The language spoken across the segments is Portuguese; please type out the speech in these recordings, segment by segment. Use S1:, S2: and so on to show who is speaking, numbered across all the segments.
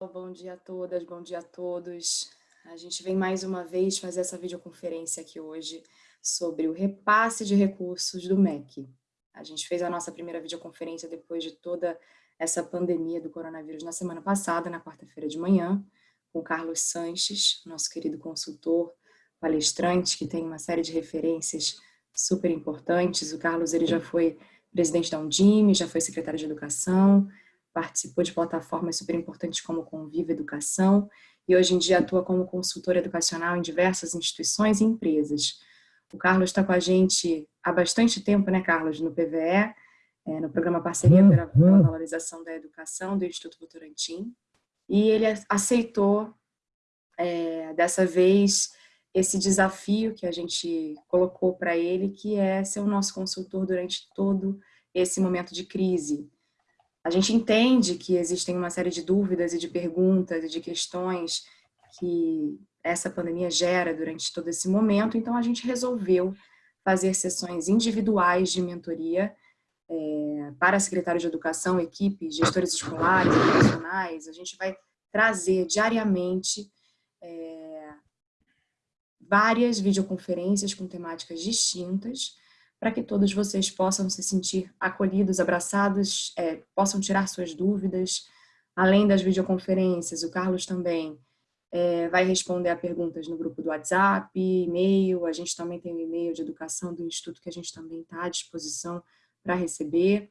S1: Bom dia a todas, bom dia a todos. A gente vem mais uma vez fazer essa videoconferência aqui hoje sobre o repasse de recursos do MEC. A gente fez a nossa primeira videoconferência depois de toda essa pandemia do coronavírus na semana passada, na quarta-feira de manhã, com o Carlos Sanches, nosso querido consultor, palestrante, que tem uma série de referências super importantes. O Carlos ele já foi presidente da Undime, já foi secretário de Educação, participou de plataformas super importantes como Conviva Educação e hoje em dia atua como consultor educacional em diversas instituições e empresas. O Carlos está com a gente há bastante tempo, né, Carlos, no PVE, é, no programa Parceria pela Valorização da Educação do Instituto Votorantim, e ele aceitou, é, dessa vez, esse desafio que a gente colocou para ele, que é ser o nosso consultor durante todo esse momento de crise. A gente entende que existem uma série de dúvidas e de perguntas e de questões que essa pandemia gera durante todo esse momento, então a gente resolveu fazer sessões individuais de mentoria é, para secretário de educação, equipe, gestores escolares, profissionais, a gente vai trazer diariamente é, várias videoconferências com temáticas distintas, para que todos vocês possam se sentir acolhidos, abraçados, é, possam tirar suas dúvidas. Além das videoconferências, o Carlos também é, vai responder a perguntas no grupo do WhatsApp, e-mail, a gente também tem o um e-mail de educação do Instituto que a gente também está à disposição para receber.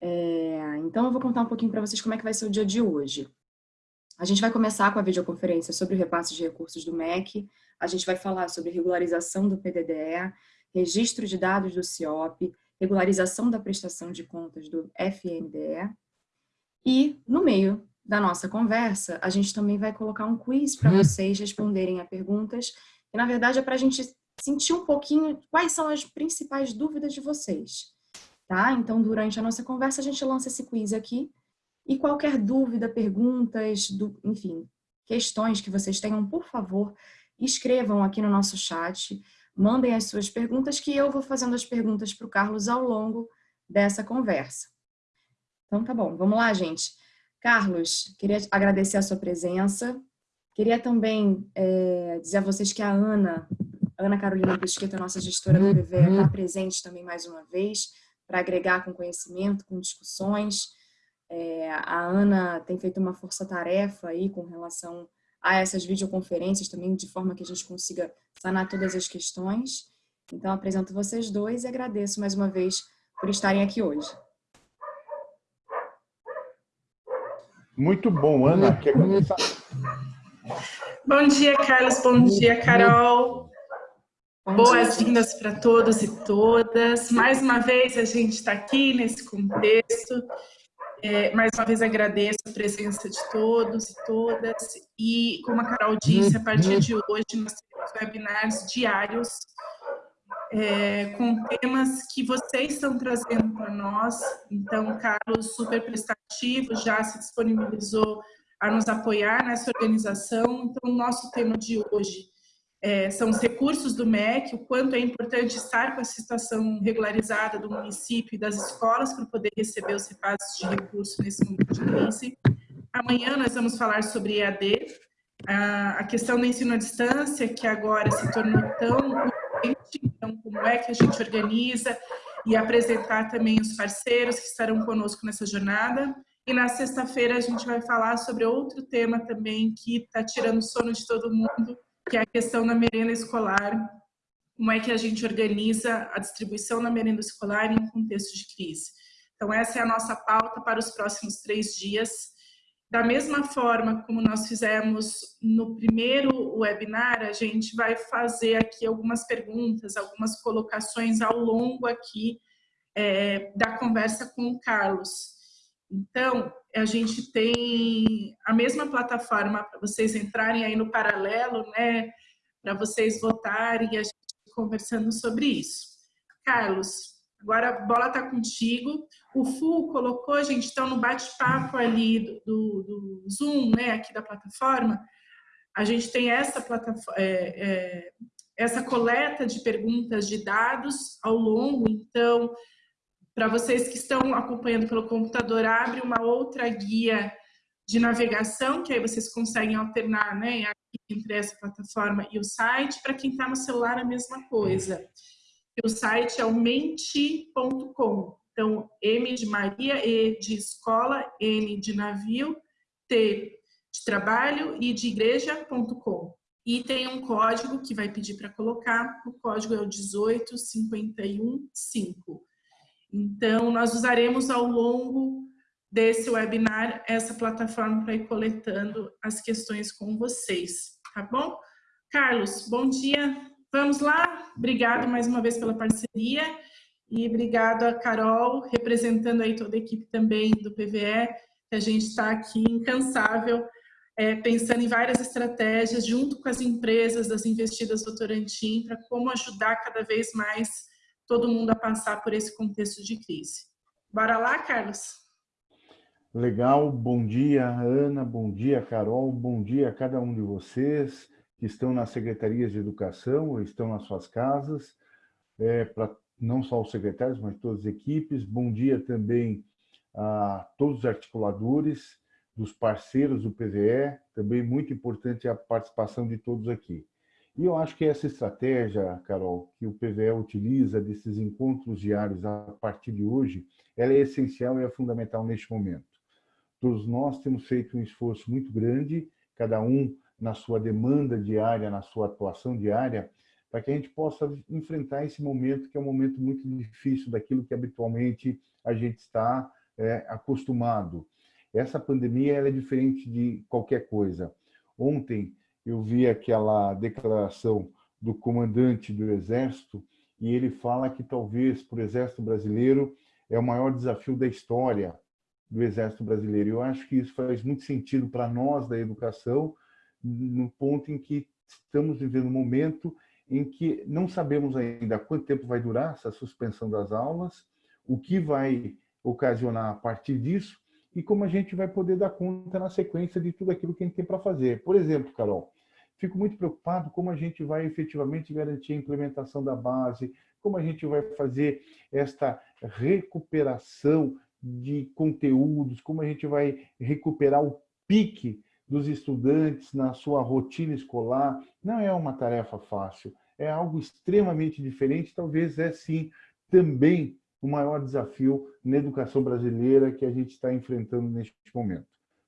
S1: É, então, eu vou contar um pouquinho para vocês como é que vai ser o dia de hoje. A gente vai começar com a videoconferência sobre o repasse de recursos do MEC, a gente vai falar sobre regularização do PDDE, registro de dados do CIOP, regularização da prestação de contas do FNDE, e no meio da nossa conversa, a gente também vai colocar um quiz para uhum. vocês responderem a perguntas, e na verdade é para a gente sentir um pouquinho quais são as principais dúvidas de vocês. Tá? Então, durante a nossa conversa, a gente lança esse quiz aqui, e qualquer dúvida, perguntas, do, enfim, questões que vocês tenham, por favor, escrevam aqui no nosso chat, mandem as suas perguntas, que eu vou fazendo as perguntas para o Carlos ao longo dessa conversa. Então, tá bom, vamos lá, gente. Carlos, queria agradecer a sua presença. Queria também é, dizer a vocês que a Ana, Ana Carolina Pesqueta, nossa gestora do PVE, está presente também mais uma vez, para agregar com conhecimento, com discussões. É, a Ana tem feito uma força-tarefa aí com relação a essas videoconferências também, de forma que a gente consiga sanar todas as questões. Então, apresento vocês dois e agradeço mais uma vez por estarem aqui hoje.
S2: Muito bom, Ana. Quer começar?
S3: Bom dia, Carlos. Bom dia, Carol. Boas-vindas para todos e todas. Mais uma vez, a gente está aqui nesse contexto é, mais uma vez agradeço a presença de todos e todas. E, como a Carol disse, a partir de hoje nós temos webinars diários é, com temas que vocês estão trazendo para nós. Então, o Carlos, super prestativo, já se disponibilizou a nos apoiar nessa organização. Então, o nosso tema de hoje é, são os recursos do MEC, o quanto é importante estar com a situação regularizada do município e das escolas para poder receber os repasses de recursos nesse momento de crise. Amanhã nós vamos falar sobre EAD, a questão do ensino à distância, que agora se tornou tão urgente, então como é que a gente organiza e apresentar também os parceiros que estarão conosco nessa jornada. E na sexta-feira a gente vai falar sobre outro tema também que está tirando sono de todo mundo, que é a questão da merenda escolar, como é que a gente organiza a distribuição da merenda escolar em contexto de crise. Então, essa é a nossa pauta para os próximos três dias. Da mesma forma como nós fizemos no primeiro webinar, a gente vai fazer aqui algumas perguntas, algumas colocações ao longo aqui é, da conversa com o Carlos. Então, a gente tem a mesma plataforma para vocês entrarem aí no paralelo, né? Para vocês votarem e a gente conversando sobre isso. Carlos, agora a bola está contigo. O FU colocou, gente, então no bate-papo ali do, do, do, Zoom, né, aqui da plataforma, a gente tem essa plataforma, é, é, essa coleta de perguntas de dados ao longo, então para vocês que estão acompanhando pelo computador, abre uma outra guia de navegação, que aí vocês conseguem alternar né, entre essa plataforma e o site. Para quem está no celular, a mesma coisa. O site é o menti.com. Então, M de Maria, E de escola, N de navio, T de trabalho e de igreja.com. E tem um código que vai pedir para colocar, o código é o 18515. Então, nós usaremos ao longo desse webinar essa plataforma para ir coletando as questões com vocês, tá bom? Carlos, bom dia. Vamos lá? Obrigado mais uma vez pela parceria e obrigado a Carol, representando aí toda a equipe também do PVE, que a gente está aqui incansável, é, pensando em várias estratégias junto com as empresas das investidas Votorantim para como ajudar cada vez mais todo mundo a passar por esse contexto de crise. Bora lá, Carlos?
S2: Legal, bom dia Ana, bom dia Carol, bom dia a cada um de vocês que estão nas secretarias de educação ou estão nas suas casas, é, para não só os secretários, mas todas as equipes. Bom dia também a todos os articuladores, dos parceiros do PVE, também muito importante a participação de todos aqui. E eu acho que essa estratégia, Carol, que o PVE utiliza desses encontros diários a partir de hoje, ela é essencial e é fundamental neste momento. Todos nós temos feito um esforço muito grande, cada um na sua demanda diária, na sua atuação diária, para que a gente possa enfrentar esse momento que é um momento muito difícil daquilo que habitualmente a gente está é, acostumado. Essa pandemia ela é diferente de qualquer coisa. Ontem eu vi aquela declaração do comandante do Exército e ele fala que talvez para o Exército Brasileiro é o maior desafio da história, do Exército Brasileiro. Eu acho que isso faz muito sentido para nós da educação, no ponto em que estamos vivendo um momento em que não sabemos ainda quanto tempo vai durar essa suspensão das aulas, o que vai ocasionar a partir disso e como a gente vai poder dar conta na sequência de tudo aquilo que a gente tem para fazer. Por exemplo, Carol, fico muito preocupado como a gente vai efetivamente garantir a implementação da base, como a gente vai fazer esta recuperação de conteúdos, como a gente vai recuperar o pique dos estudantes na sua rotina escolar. Não é uma tarefa fácil, é algo extremamente diferente, talvez é sim também o maior desafio na educação brasileira que a gente está enfrentando neste momento.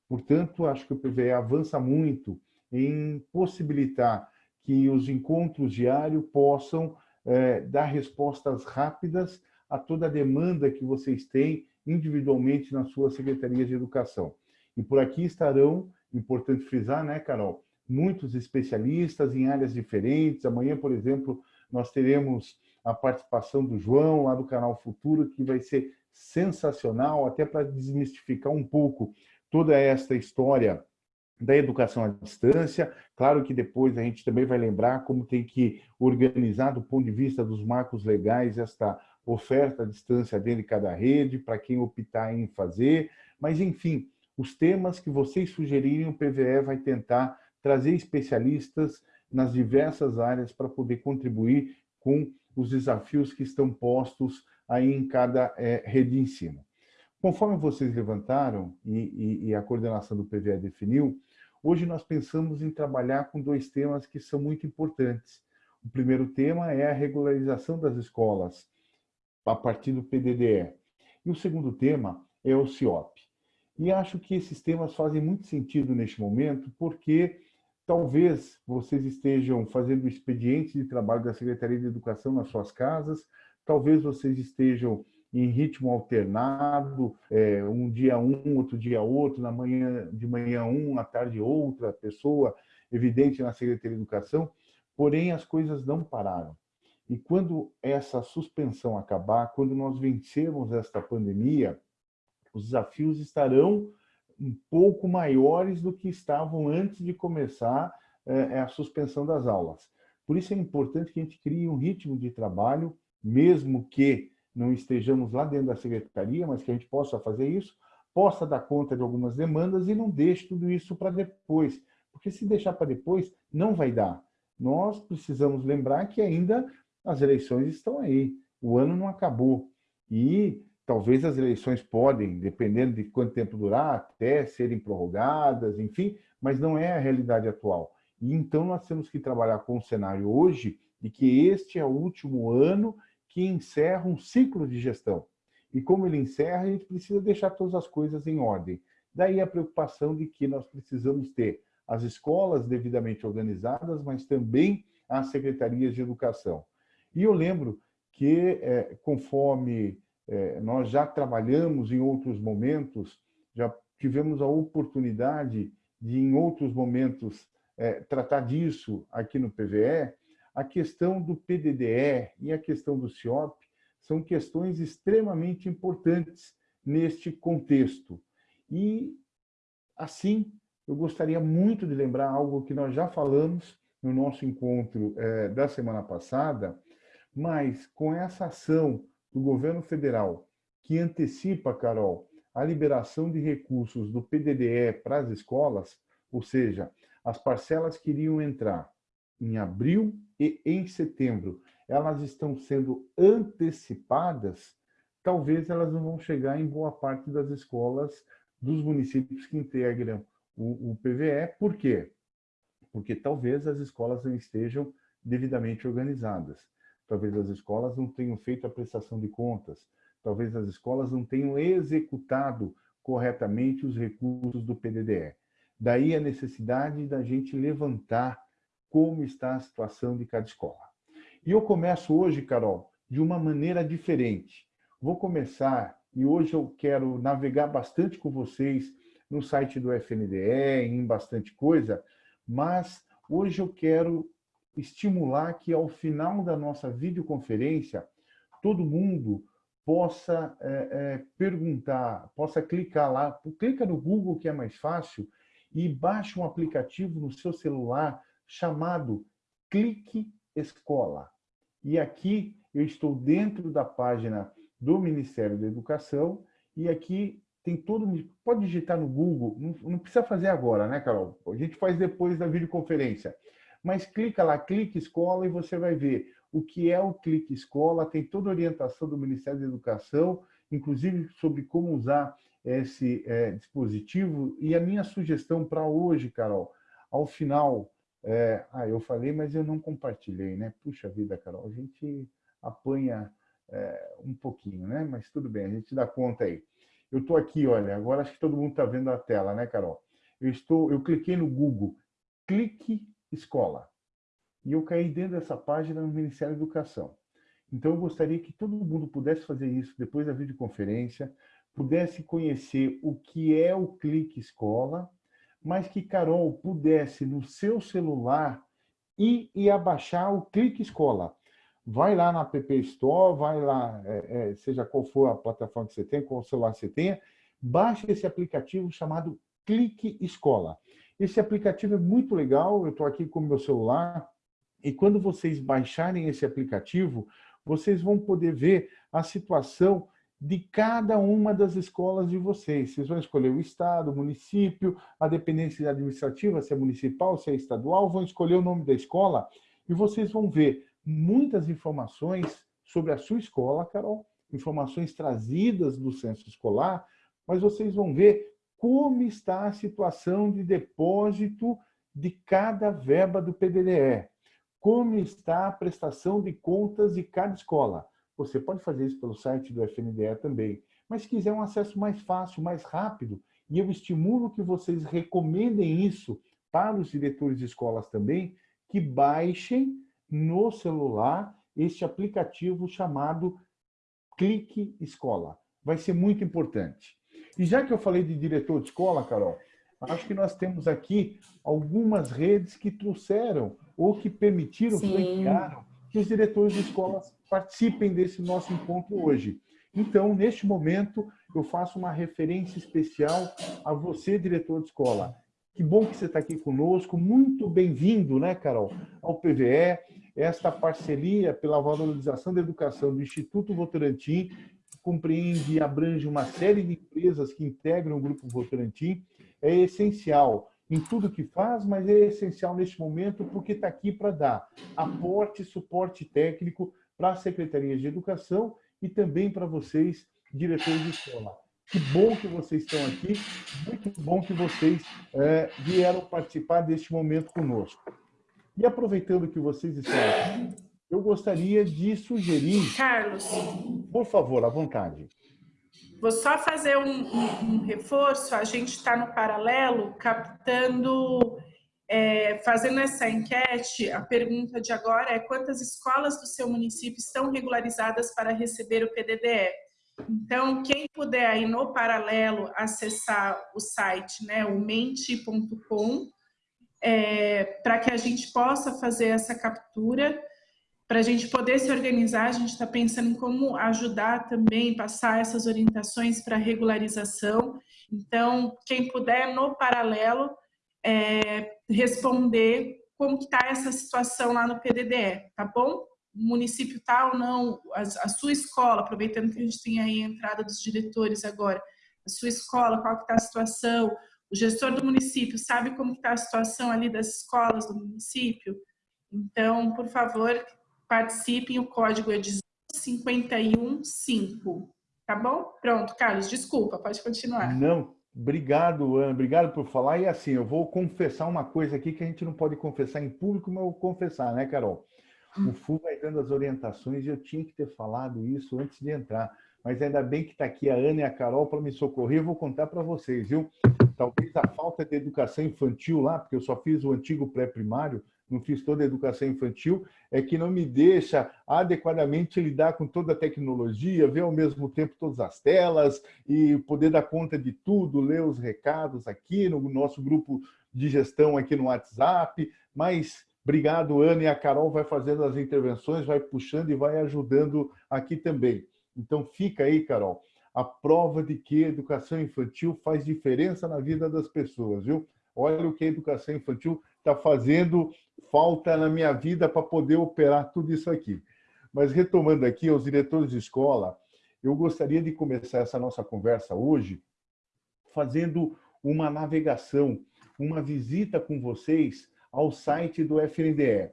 S2: Portanto, acho que o PVE avança muito em possibilitar que os encontros diários possam é, dar respostas rápidas a toda a demanda que vocês têm individualmente nas suas secretarias de educação. E por aqui estarão, importante frisar, né, Carol, muitos especialistas em áreas diferentes. Amanhã, por exemplo, nós teremos a participação do João, lá do canal Futuro, que vai ser sensacional, até para desmistificar um pouco toda esta história da educação à distância. Claro que depois a gente também vai lembrar como tem que organizar do ponto de vista dos marcos legais esta oferta à distância dentro de cada rede, para quem optar em fazer, mas enfim, os temas que vocês sugerirem, o PVE vai tentar trazer especialistas nas diversas áreas para poder contribuir com os desafios que estão postos aí em cada é, rede de ensino. Conforme vocês levantaram e, e, e a coordenação do PVE definiu, hoje nós pensamos em trabalhar com dois temas que são muito importantes. O primeiro tema é a regularização das escolas, a partir do PDDE. E o segundo tema é o CIOP. E acho que esses temas fazem muito sentido neste momento, porque talvez vocês estejam fazendo o expediente de trabalho da Secretaria de Educação nas suas casas, talvez vocês estejam em ritmo alternado, é, um dia um, outro dia outro, na manhã de manhã um, à tarde outra pessoa, evidente na Secretaria de Educação, porém as coisas não pararam. E quando essa suspensão acabar, quando nós vencermos esta pandemia, os desafios estarão um pouco maiores do que estavam antes de começar é, a suspensão das aulas. Por isso é importante que a gente crie um ritmo de trabalho, mesmo que não estejamos lá dentro da secretaria, mas que a gente possa fazer isso, possa dar conta de algumas demandas e não deixe tudo isso para depois. Porque se deixar para depois, não vai dar. Nós precisamos lembrar que ainda as eleições estão aí, o ano não acabou. E talvez as eleições podem, dependendo de quanto tempo durar, até serem prorrogadas, enfim, mas não é a realidade atual. E então nós temos que trabalhar com o cenário hoje de que este é o último ano que encerra um ciclo de gestão. E como ele encerra, a gente precisa deixar todas as coisas em ordem. Daí a preocupação de que nós precisamos ter as escolas devidamente organizadas, mas também as secretarias de educação. E eu lembro que, é, conforme é, nós já trabalhamos em outros momentos, já tivemos a oportunidade de, em outros momentos, é, tratar disso aqui no PVE, a questão do PDDE e a questão do CIOP são questões extremamente importantes neste contexto. E, assim, eu gostaria muito de lembrar algo que nós já falamos no nosso encontro é, da semana passada, mas com essa ação do governo federal que antecipa, Carol, a liberação de recursos do PDDE para as escolas, ou seja, as parcelas que iriam entrar em abril e em setembro, elas estão sendo antecipadas, talvez elas não vão chegar em boa parte das escolas dos municípios que integram o, o PVE. Por quê? Porque talvez as escolas não estejam devidamente organizadas. Talvez as escolas não tenham feito a prestação de contas. Talvez as escolas não tenham executado corretamente os recursos do PDDE. Daí a necessidade da gente levantar como está a situação de cada escola. E eu começo hoje, Carol, de uma maneira diferente. Vou começar, e hoje eu quero navegar bastante com vocês no site do FNDE, em bastante coisa, mas hoje eu quero estimular que ao final da nossa videoconferência, todo mundo possa é, é, perguntar, possa clicar lá, clica no Google que é mais fácil e baixe um aplicativo no seu celular chamado Clique Escola. E aqui eu estou dentro da página do Ministério da Educação e aqui tem todo... Pode digitar no Google, não, precisa fazer agora, né, Carol? A gente faz depois da videoconferência. Mas clica lá, clique escola e você vai ver o que é o Clique Escola, tem toda a orientação do Ministério da Educação, inclusive sobre como usar esse é, dispositivo. E a minha sugestão para hoje, Carol, ao final... É, ah, eu falei, mas eu não compartilhei, né? Puxa vida, Carol, a gente apanha é, um pouquinho, né? Mas tudo bem, a gente dá conta aí. Eu estou aqui, olha, agora acho que todo mundo está vendo a tela, né, Carol? Eu, estou, eu cliquei no Google, clique escola. E eu caí dentro dessa página no Ministério da Educação. Então, eu gostaria que todo mundo pudesse fazer isso depois da videoconferência, pudesse conhecer o que é o Clique Escola, mas que Carol pudesse, no seu celular, ir e abaixar o Clique Escola. Vai lá na App Store, vai lá, é, é, seja qual for a plataforma que você tem, qual celular você tenha, baixe esse aplicativo chamado Clique Escola. Esse aplicativo é muito legal, eu estou aqui com o meu celular, e quando vocês baixarem esse aplicativo, vocês vão poder ver a situação de cada uma das escolas de vocês. Vocês vão escolher o estado, o município, a dependência administrativa, se é municipal, se é estadual, vão escolher o nome da escola e vocês vão ver muitas informações sobre a sua escola, Carol, informações trazidas do censo escolar, mas vocês vão ver como está a situação de depósito de cada verba do PDDE, como está a prestação de contas de cada escola. Você pode fazer isso pelo site do FNDE também, mas se quiser um acesso mais fácil, mais rápido, e eu estimulo que vocês recomendem isso para os diretores de escolas também, que baixem no celular este aplicativo chamado Clique Escola. Vai ser muito importante. E já que eu falei de diretor de escola, Carol, acho que nós temos aqui algumas redes que trouxeram ou que permitiram, flanquearam que os diretores de escolas participem desse nosso encontro hoje. Então, neste momento, eu faço uma referência especial a você, diretor de escola. Que bom que você está aqui conosco, muito bem-vindo, né, Carol, ao PVE, esta parceria pela valorização da educação do Instituto Votorantim, compreende e abrange uma série de empresas que integram o Grupo Votorantim, é essencial em tudo que faz, mas é essencial neste momento porque está aqui para dar aporte, suporte técnico para as secretarias de educação e também para vocês, diretores de escola. Que bom que vocês estão aqui, muito bom que vocês é, vieram participar deste momento conosco. E aproveitando que vocês estão aqui, eu gostaria de sugerir...
S3: Carlos.
S2: Por favor, à vontade.
S3: Vou só fazer um, um, um reforço, a gente está no paralelo captando, é, fazendo essa enquete, a pergunta de agora é quantas escolas do seu município estão regularizadas para receber o PDDE? Então, quem puder aí no paralelo acessar o site, né, o mente.com, é, para que a gente possa fazer essa captura, para a gente poder se organizar, a gente está pensando em como ajudar também, passar essas orientações para regularização. Então, quem puder, no paralelo, é, responder como está essa situação lá no PDDE, tá bom? O município tal tá ou não, a, a, sua escola, aproveitando que a gente tem aí a entrada dos diretores agora, a sua escola, qual está a situação, o gestor do município sabe como está a situação ali das escolas do município? Então, por favor, participem, o código é 515, tá bom? Pronto, Carlos, desculpa, pode continuar.
S2: Não, obrigado, Ana, obrigado por falar. E assim, eu vou confessar uma coisa aqui que a gente não pode confessar em público, mas eu vou confessar, né, Carol? O FU vai dando as orientações e eu tinha que ter falado isso antes de entrar. Mas ainda bem que está aqui a Ana e a Carol para me socorrer. Eu vou contar para vocês, viu? Talvez a falta de educação infantil lá, porque eu só fiz o antigo pré-primário, não fiz toda a educação infantil, é que não me deixa adequadamente lidar com toda a tecnologia, ver ao mesmo tempo todas as telas e poder dar conta de tudo, ler os recados aqui no nosso grupo de gestão aqui no WhatsApp, mas obrigado, Ana, e a Carol vai fazendo as intervenções, vai puxando e vai ajudando aqui também. Então fica aí, Carol, a prova de que a educação infantil faz diferença na vida das pessoas, viu? Olha o que a educação infantil está fazendo falta na minha vida para poder operar tudo isso aqui. Mas retomando aqui aos diretores de escola, eu gostaria de começar essa nossa conversa hoje fazendo uma navegação, uma visita com vocês ao site do FNDE.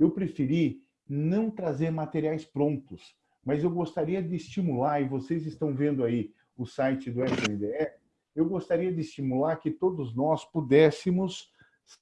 S2: Eu preferi não trazer materiais prontos, mas eu gostaria de estimular, e vocês estão vendo aí o site do FNDE, eu gostaria de estimular que todos nós pudéssemos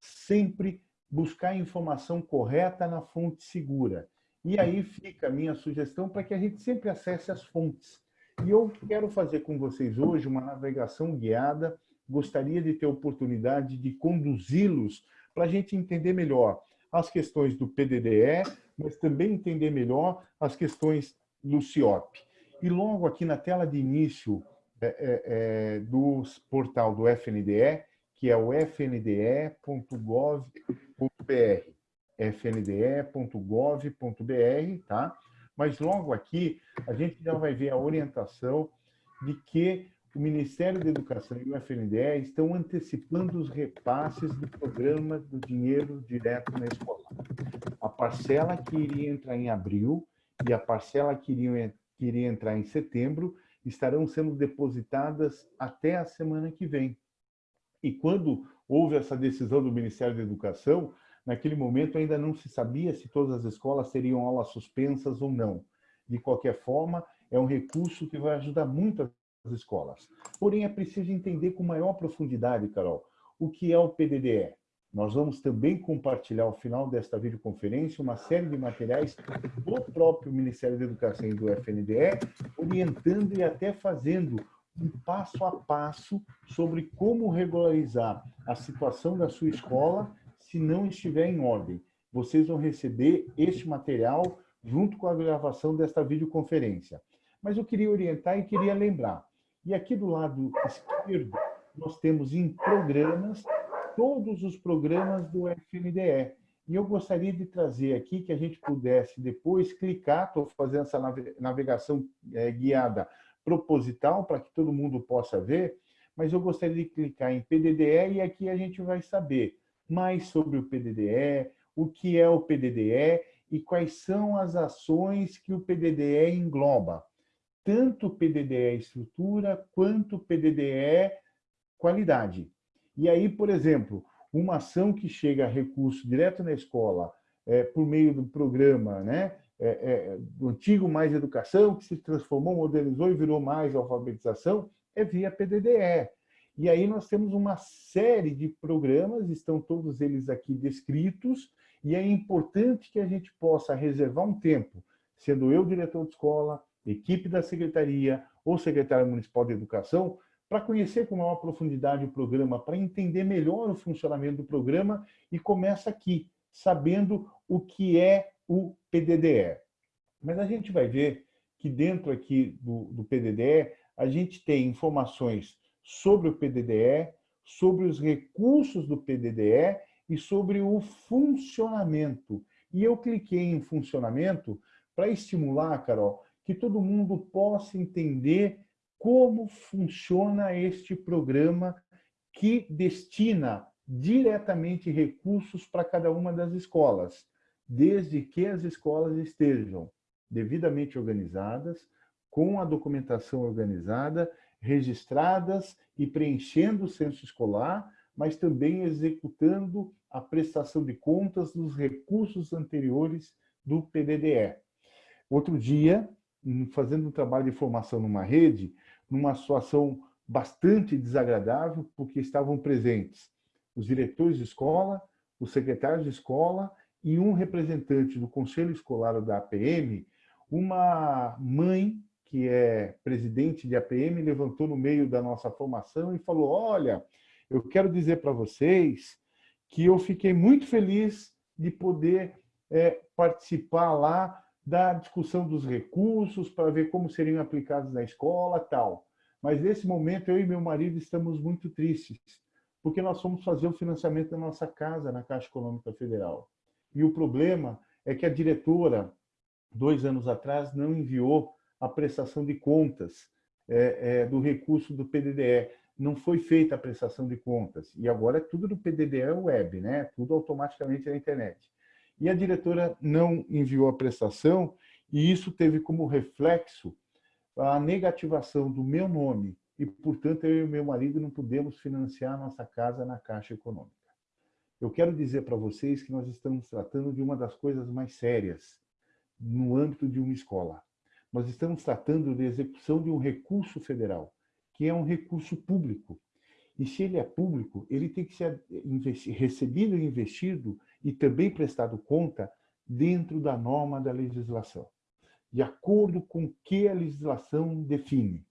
S2: sempre buscar a informação correta na fonte segura. E aí fica a minha sugestão para que a gente sempre acesse as fontes. E eu quero fazer com vocês hoje uma navegação guiada, gostaria de ter oportunidade de conduzi-los para a gente entender melhor as questões do PDDE, mas também entender melhor as questões do CIOP. E logo aqui na tela de início é, é, é, do portal do FNDE, que é o fnde.gov.br. fnde.gov.br, tá? Mas logo aqui a gente já vai ver a orientação de que o Ministério da Educação e o FNDE estão antecipando os repasses do programa do dinheiro direto na escola. A parcela que iria entrar em abril e a parcela que iria, que iria entrar em setembro estarão sendo depositadas até a semana que vem. E quando houve essa decisão do Ministério da Educação, naquele momento ainda não se sabia se todas as escolas teriam aulas suspensas ou não. De qualquer forma, é um recurso que vai ajudar muito as escolas. Porém, é preciso entender com maior profundidade, Carol, o que é o PDDE. Nós vamos também compartilhar ao final desta videoconferência uma série de materiais do próprio Ministério da Educação e do FNDE, orientando e até fazendo um passo a passo sobre como regularizar a situação da sua escola se não estiver em ordem. Vocês vão receber este material junto com a gravação desta videoconferência. Mas eu queria orientar e queria lembrar. E aqui do lado esquerdo, nós temos em programas todos os programas do FNDE. E eu gostaria de trazer aqui que a gente pudesse depois clicar, estou fazendo essa navegação é, guiada proposital para que todo mundo possa ver, mas eu gostaria de clicar em PDDE e aqui a gente vai saber mais sobre o PDDE, o que é o PDDE e quais são as ações que o PDDE engloba. Tanto PDDE estrutura quanto PDDE qualidade. E aí, por exemplo, uma ação que chega a recurso direto na escola, é, por meio do programa né, é, é, do antigo mais educação, que se transformou, modernizou e virou mais alfabetização, é via PDDE. E aí nós temos uma série de programas, estão todos eles aqui descritos, e é importante que a gente possa reservar um tempo, sendo eu diretor de escola, equipe da secretaria ou secretário municipal de educação, para conhecer com maior profundidade o programa, para entender melhor o funcionamento do programa e começa aqui, sabendo o que é o PDDE. Mas a gente vai ver que dentro aqui do, do PDDE, a gente tem informações sobre o PDDE, sobre os recursos do PDDE e sobre o funcionamento. E eu cliquei em funcionamento para estimular, Carol, que todo mundo possa entender como funciona este programa que destina diretamente recursos para cada uma das escolas, desde que as escolas estejam devidamente organizadas, com a documentação organizada, registradas e preenchendo o censo escolar, mas também executando a prestação de contas dos recursos anteriores do PDDE. Outro dia, fazendo um trabalho de formação numa rede, numa situação bastante desagradável, porque estavam presentes os diretores de escola, os secretários de escola e um representante do conselho escolar da APM, uma mãe que é presidente de APM levantou no meio da nossa formação e falou: "Olha, eu quero dizer para vocês que eu fiquei muito feliz de poder é, participar lá da discussão dos recursos para ver como seriam aplicados na escola tal. Mas nesse momento eu e meu marido estamos muito tristes, porque nós fomos fazer o financiamento da nossa casa na Caixa Econômica Federal. E o problema é que a diretora, dois anos atrás, não enviou a prestação de contas é, é, do recurso do PDDE. Não foi feita a prestação de contas. E agora é tudo do PDDE web, né? tudo automaticamente na internet e a diretora não enviou a prestação, e isso teve como reflexo a negativação do meu nome, e, portanto, eu e meu marido não podemos financiar nossa casa na Caixa Econômica. Eu quero dizer para vocês que nós estamos tratando de uma das coisas mais sérias no âmbito de uma escola. Nós estamos tratando de execução de um recurso federal, que é um recurso público. E se ele é público, ele tem que ser recebido e investido e também prestado conta dentro da norma da legislação, de acordo com que a legislação define.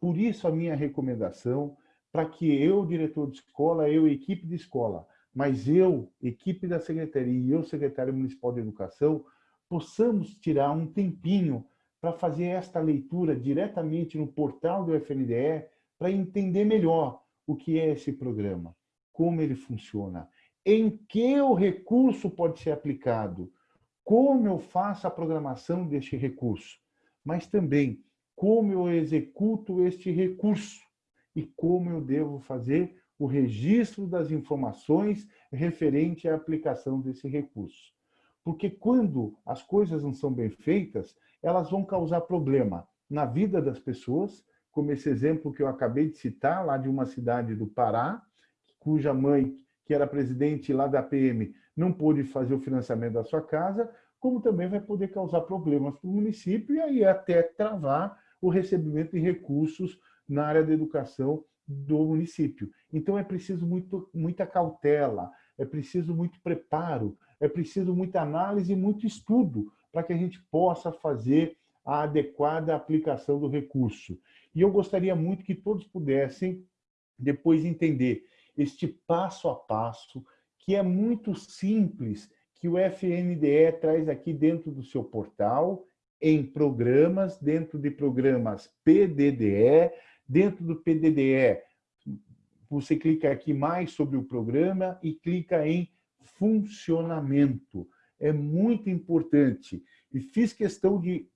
S2: Por isso, a minha recomendação para que eu, diretor de escola, eu, equipe de escola, mas eu, equipe da secretaria e eu, secretário municipal de educação, possamos tirar um tempinho para fazer esta leitura diretamente no portal do FNDE para entender melhor o que é esse programa, como ele funciona, em que o recurso pode ser aplicado, como eu faço a programação deste recurso, mas também como eu executo este recurso e como eu devo fazer o registro das informações referente à aplicação desse recurso. Porque quando as coisas não são bem feitas, elas vão causar problema na vida das pessoas, como esse exemplo que eu acabei de citar, lá de uma cidade do Pará, cuja mãe que era presidente lá da PM, não pôde fazer o financiamento da sua casa, como também vai poder causar problemas para o município e aí até travar o recebimento de recursos na área da educação do município. Então é preciso muito, muita cautela, é preciso muito preparo, é preciso muita análise e muito estudo para que a gente possa fazer a adequada aplicação do recurso. E eu gostaria muito que todos pudessem depois entender este passo a passo, que é muito simples, que o FNDE traz aqui dentro do seu portal, em programas, dentro de programas PDDE, dentro do PDDE, você clica aqui mais sobre o programa e clica em funcionamento. É muito importante. E fiz questão de,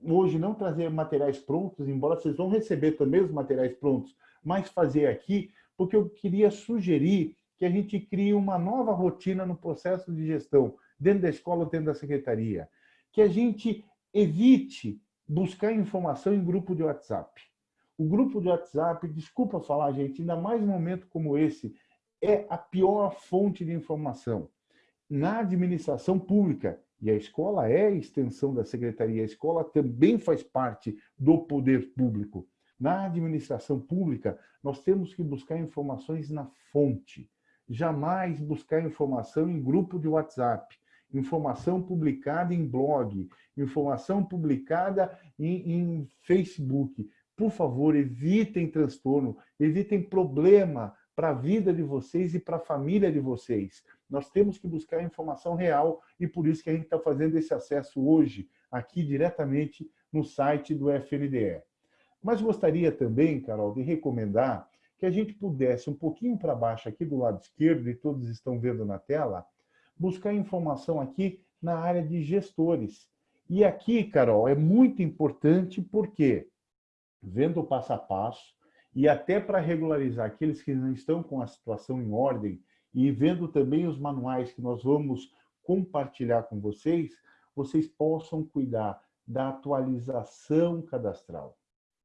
S2: hoje, não trazer materiais prontos, embora vocês vão receber também os materiais prontos, mas fazer aqui porque eu queria sugerir que a gente crie uma nova rotina no processo de gestão, dentro da escola, dentro da secretaria. Que a gente evite buscar informação em grupo de WhatsApp. O grupo de WhatsApp, desculpa falar, gente, ainda mais um momento como esse, é a pior fonte de informação. Na administração pública, e a escola é a extensão da secretaria, a escola também faz parte do poder público. Na administração pública, nós temos que buscar informações na fonte, jamais buscar informação em grupo de WhatsApp, informação publicada em blog, informação publicada em, em Facebook. Por favor, evitem transtorno, evitem problema para a vida de vocês e para a família de vocês. Nós temos que buscar informação real e por isso que a gente está fazendo esse acesso hoje, aqui diretamente no site do FNDE. Mas gostaria também, Carol, de recomendar que a gente pudesse, um pouquinho para baixo aqui do lado esquerdo, e todos estão vendo na tela, buscar informação aqui na área de gestores. E aqui, Carol, é muito importante porque, vendo o passo a passo, e até para regularizar aqueles que não estão com a situação em ordem, e vendo também os manuais que nós vamos compartilhar com vocês, vocês possam cuidar da atualização cadastral.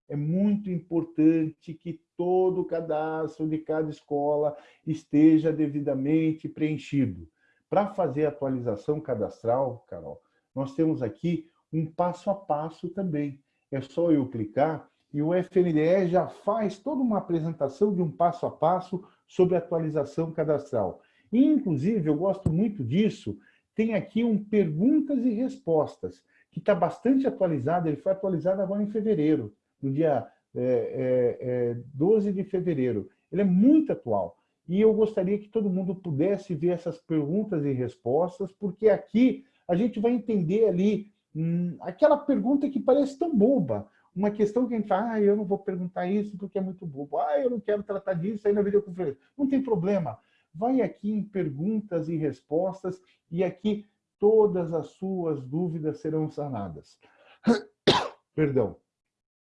S2: É muito importante que todo o cadastro de cada escola esteja devidamente preenchido. Para fazer a atualização cadastral, Carol, nós temos aqui um passo a passo também. É só eu clicar e o FNDE já faz toda uma apresentação de um passo a passo sobre atualização cadastral. Inclusive, eu gosto muito disso, tem aqui um perguntas e respostas, que está bastante atualizado, ele foi atualizado agora em fevereiro no dia é, é, 12 de fevereiro. Ele é muito atual. E eu gostaria que todo mundo pudesse ver essas perguntas e respostas, porque aqui a gente vai entender ali hum, aquela pergunta que parece tão boba, uma questão que a gente fala, ah, eu não vou perguntar isso porque é muito bobo, ah, eu não quero tratar disso aí na videoconferência. Não tem problema. Vai aqui em perguntas e respostas e aqui todas as suas dúvidas serão sanadas. Perdão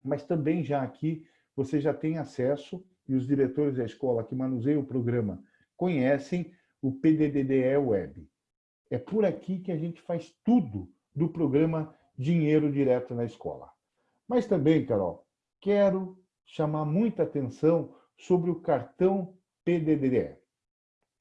S2: mas também já aqui você já tem acesso, e os diretores da escola que manuseiam o programa conhecem o PDDDE Web. É por aqui que a gente faz tudo do programa Dinheiro Direto na Escola. Mas também, Carol, quero chamar muita atenção sobre o cartão PDDDE.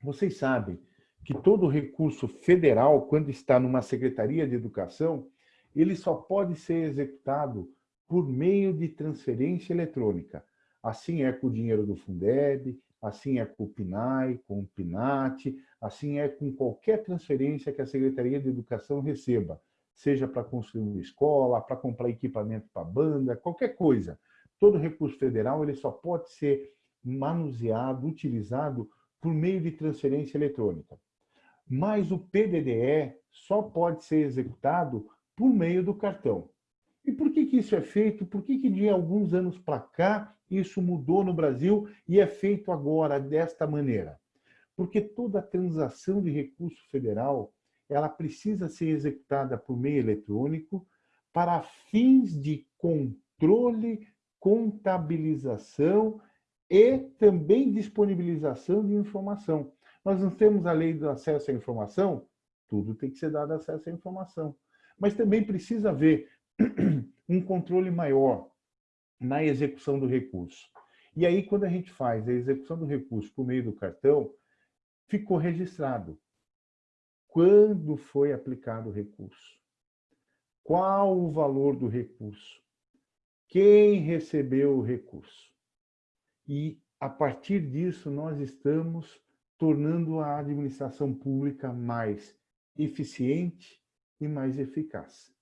S2: Vocês sabem que todo recurso federal, quando está numa Secretaria de Educação, ele só pode ser executado por meio de transferência eletrônica. Assim é com o dinheiro do Fundeb, assim é com o PNAE, com o PNAT, assim é com qualquer transferência que a Secretaria de Educação receba, seja para construir uma escola, para comprar equipamento para banda, qualquer coisa. Todo recurso federal ele só pode ser manuseado, utilizado por meio de transferência eletrônica. Mas o PDDE só pode ser executado por meio do cartão. E por que, que isso é feito? Por que, que de alguns anos para cá isso mudou no Brasil e é feito agora desta maneira? Porque toda transação de recurso federal ela precisa ser executada por meio eletrônico para fins de controle, contabilização e também disponibilização de informação. Nós não temos a lei do acesso à informação? Tudo tem que ser dado acesso à informação. Mas também precisa haver um controle maior na execução do recurso. E aí, quando a gente faz a execução do recurso por meio do cartão, ficou registrado quando foi aplicado o recurso, qual o valor do recurso, quem recebeu o recurso. E, a partir disso, nós estamos tornando a administração pública mais eficiente e mais eficaz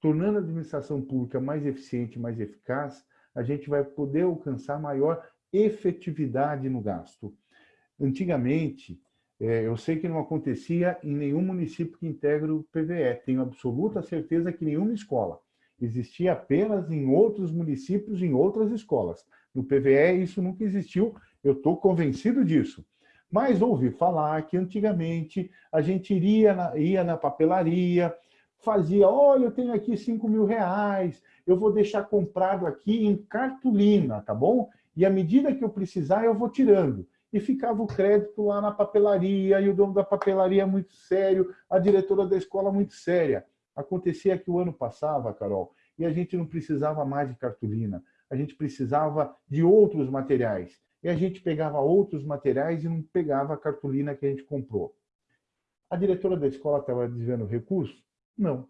S2: tornando a administração pública mais eficiente, mais eficaz, a gente vai poder alcançar maior efetividade no gasto. Antigamente, é, eu sei que não acontecia em nenhum município que integra o PVE, tenho absoluta certeza que nenhuma escola. Existia apenas em outros municípios, em outras escolas. No PVE isso nunca existiu, eu estou convencido disso. Mas ouvi falar que antigamente a gente iria na, ia na papelaria, fazia, olha, eu tenho aqui 5 mil reais, eu vou deixar comprado aqui em cartolina, tá bom? E à medida que eu precisar, eu vou tirando. E ficava o crédito lá na papelaria, e o dono da papelaria muito sério, a diretora da escola muito séria. Acontecia que o ano passava, Carol, e a gente não precisava mais de cartolina, a gente precisava de outros materiais. E a gente pegava outros materiais e não pegava a cartolina que a gente comprou. A diretora da escola estava desviando recurso, Não.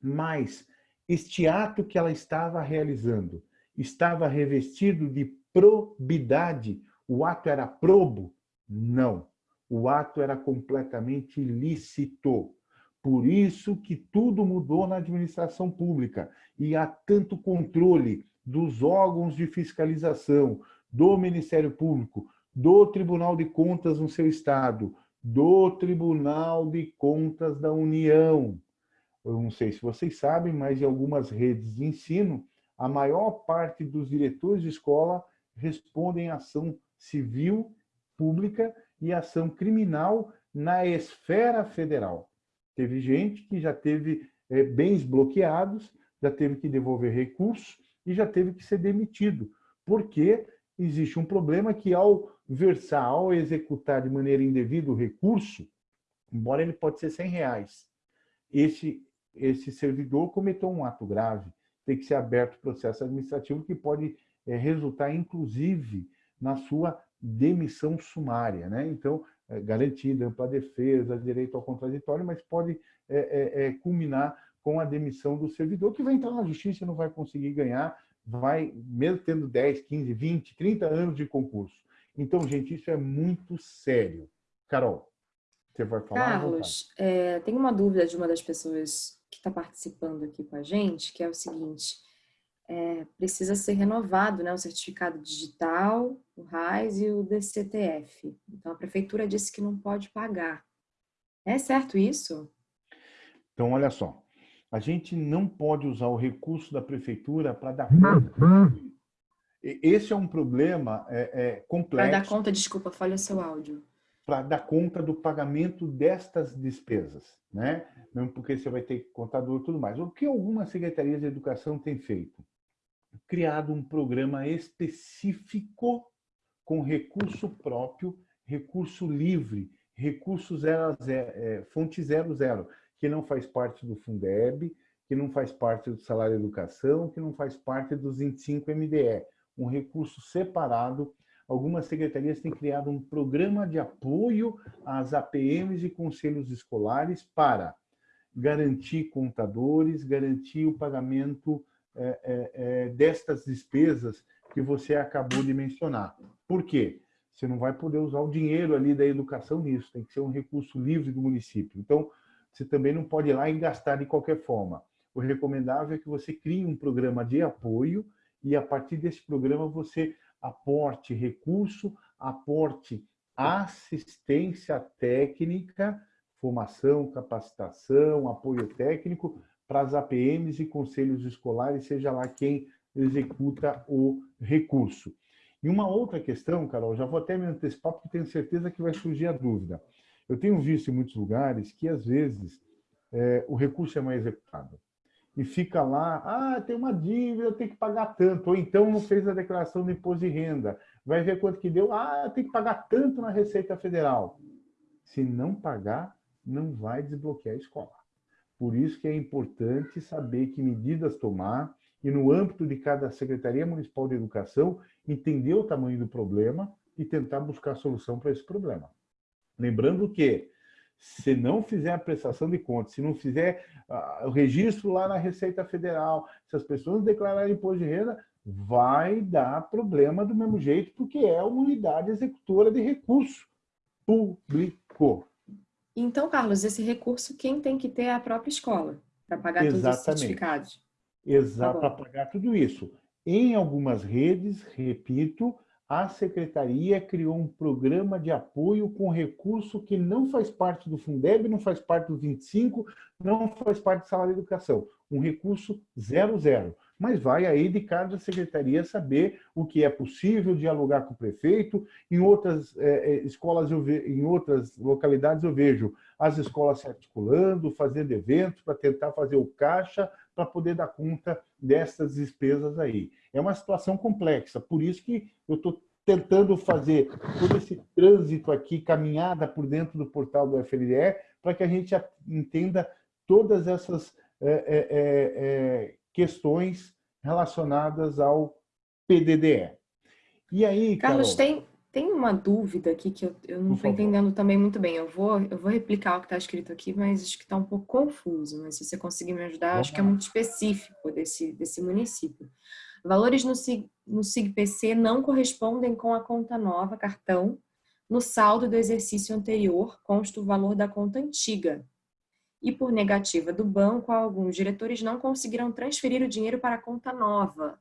S2: Mas este ato que ela estava realizando estava revestido de probidade. O ato era probo? Não. O ato era completamente ilícito. Por isso que tudo mudou na administração pública e há tanto controle dos órgãos de fiscalização, do Ministério Público, do Tribunal de Contas no seu estado, do Tribunal de Contas da União. Eu não sei se vocês sabem, mas em algumas redes de ensino, a maior parte dos diretores de escola respondem ação civil pública e ação criminal na esfera federal. Teve gente que já teve é, bens bloqueados, já teve que devolver recursos e já teve que ser demitido, porque existe um problema que ao versar, ao executar de maneira indevida o recurso, embora ele pode ser 100 reais, esse, esse servidor cometeu um ato grave, tem que ser aberto processo administrativo que pode é, resultar, inclusive, na sua demissão sumária. Né? Então, é, garantida ampla defesa, direito ao contraditório, mas pode é, é, é, culminar com a demissão do servidor, que vai entrar na justiça e não vai conseguir ganhar, vai, mesmo tendo 10, 15, 20, 30 anos de concurso. Então, gente, isso é muito sério. Carol, você vai falar?
S1: Carlos, é, tem uma dúvida de uma das pessoas que está participando aqui com a gente, que é o seguinte, é, precisa ser renovado né, o certificado digital, o RAIS e o DCTF. Então, a prefeitura disse que não pode pagar. É certo isso?
S2: Então, olha só, a gente não pode usar o recurso da prefeitura para dar conta. Esse é um problema é, é, complexo.
S1: Para dar conta, desculpa, falha seu áudio.
S2: Para dar conta do pagamento destas despesas, né? Mesmo porque você vai ter contador e tudo mais. O que algumas secretarias de educação têm feito? Criado um programa específico com recurso próprio, recurso livre, recurso zero, zero é, fonte zero zero que não faz parte do Fundeb, que não faz parte do salário educação, que não faz parte dos 25 MDE, um recurso separado. Algumas secretarias têm criado um programa de apoio às APMs e conselhos escolares para garantir contadores, garantir o pagamento é, é, destas despesas que você acabou de mencionar. Por quê? Você não vai poder usar o dinheiro ali da educação nisso, tem que ser um recurso livre do município. Então, você também não pode ir lá e gastar de qualquer forma. O recomendável é que você crie um programa de apoio e, a partir desse programa, você aporte recurso, aporte assistência técnica, formação, capacitação, apoio técnico para as APMs e conselhos escolares, seja lá quem executa o recurso. E uma outra questão, Carol, já vou até me antecipar, porque tenho certeza que vai surgir a dúvida. Eu tenho visto em muitos lugares que, às vezes, é, o recurso é mal executado. E fica lá, ah, tem uma dívida, tem que pagar tanto. Ou então não fez a declaração do imposto de renda. Vai ver quanto que deu, ah, tem que pagar tanto na Receita Federal. Se não pagar, não vai desbloquear a escola. Por isso que é importante saber que medidas tomar e, no âmbito de cada Secretaria Municipal de Educação, entender o tamanho do problema e tentar buscar solução para esse problema. Lembrando que, se não fizer a prestação de contas, se não fizer uh, o registro lá na Receita Federal, se as pessoas declararem imposto de renda, vai dar problema do mesmo jeito, porque é uma unidade executora de recurso público.
S1: Então, Carlos, esse recurso quem tem que ter é a própria escola, para pagar Exatamente. todos os certificados?
S2: Exato, tá para pagar tudo isso. Em algumas redes, repito, a secretaria criou um programa de apoio com recurso que não faz parte do Fundeb, não faz parte do 25, não faz parte do salário de educação. Um recurso zero, zero. Mas vai aí de cada secretaria saber o que é possível, dialogar com o prefeito. Em outras é, escolas, ve... em outras localidades, eu vejo as escolas se articulando, fazendo eventos para tentar fazer o caixa para poder dar conta dessas despesas aí. É uma situação complexa, por isso que eu estou tentando fazer todo esse trânsito aqui, caminhada por dentro do portal do FLDE, para que a gente entenda todas essas é, é, é, questões relacionadas ao PDDE.
S1: E aí, Carlos, Carol, tem, Tem uma dúvida aqui que eu, eu não estou entendendo também muito bem. Eu vou, eu vou replicar o que está escrito aqui, mas acho que está um pouco confuso. Mas se você conseguir me ajudar, acho que é muito específico desse, desse município. Valores no, SIG, no SIGPC não correspondem com a conta nova, cartão. No saldo do exercício anterior, consta o valor da conta antiga. E por negativa do banco, alguns diretores não conseguiram transferir o dinheiro para a conta nova.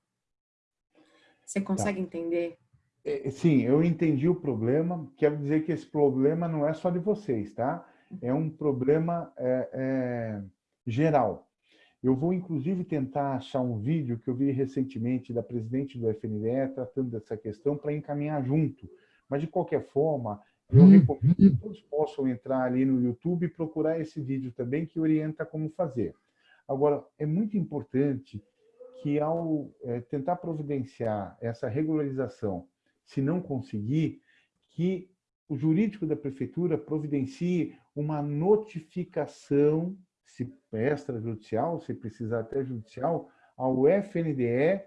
S1: Você consegue tá. entender?
S2: É, sim, eu entendi o problema. Quero dizer que esse problema não é só de vocês, tá? É um problema é, é, geral. Eu vou, inclusive, tentar achar um vídeo que eu vi recentemente da presidente do FNDE tratando dessa questão para encaminhar junto. Mas, de qualquer forma, eu recomendo que todos possam entrar ali no YouTube e procurar esse vídeo também, que orienta como fazer. Agora, é muito importante que, ao é, tentar providenciar essa regularização se não conseguir, que o jurídico da prefeitura providencie uma notificação, se extrajudicial, se precisar até judicial, ao FNDE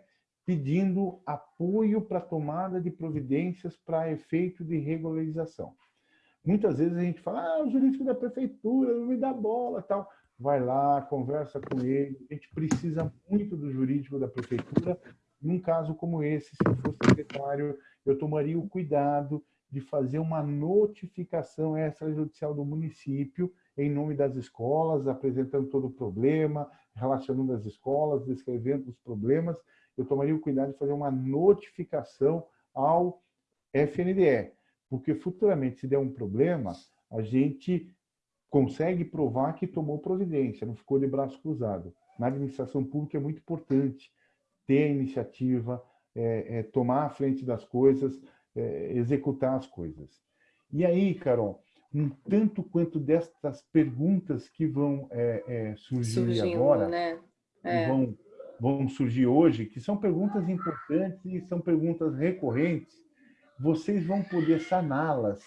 S2: pedindo apoio para tomada de providências para efeito de regularização. Muitas vezes a gente fala, ah, o jurídico da prefeitura não me dá bola, tal. Vai lá, conversa com ele. A gente precisa muito do jurídico da prefeitura. Num caso como esse, se eu fosse secretário, eu tomaria o cuidado de fazer uma notificação extrajudicial do município em nome das escolas, apresentando todo o problema, relacionando as escolas, descrevendo os problemas. Eu tomaria o cuidado de fazer uma notificação ao FNDE, porque futuramente, se der um problema, a gente consegue provar que tomou providência, não ficou de braço cruzado. Na administração pública é muito importante ter iniciativa, é, é, tomar a frente das coisas, é, executar as coisas. E aí, Carol, um tanto quanto destas perguntas que vão é, é, surgir Surgindo, agora,
S1: né?
S2: vão, vão surgir hoje, que são perguntas importantes e são perguntas recorrentes, vocês vão poder saná-las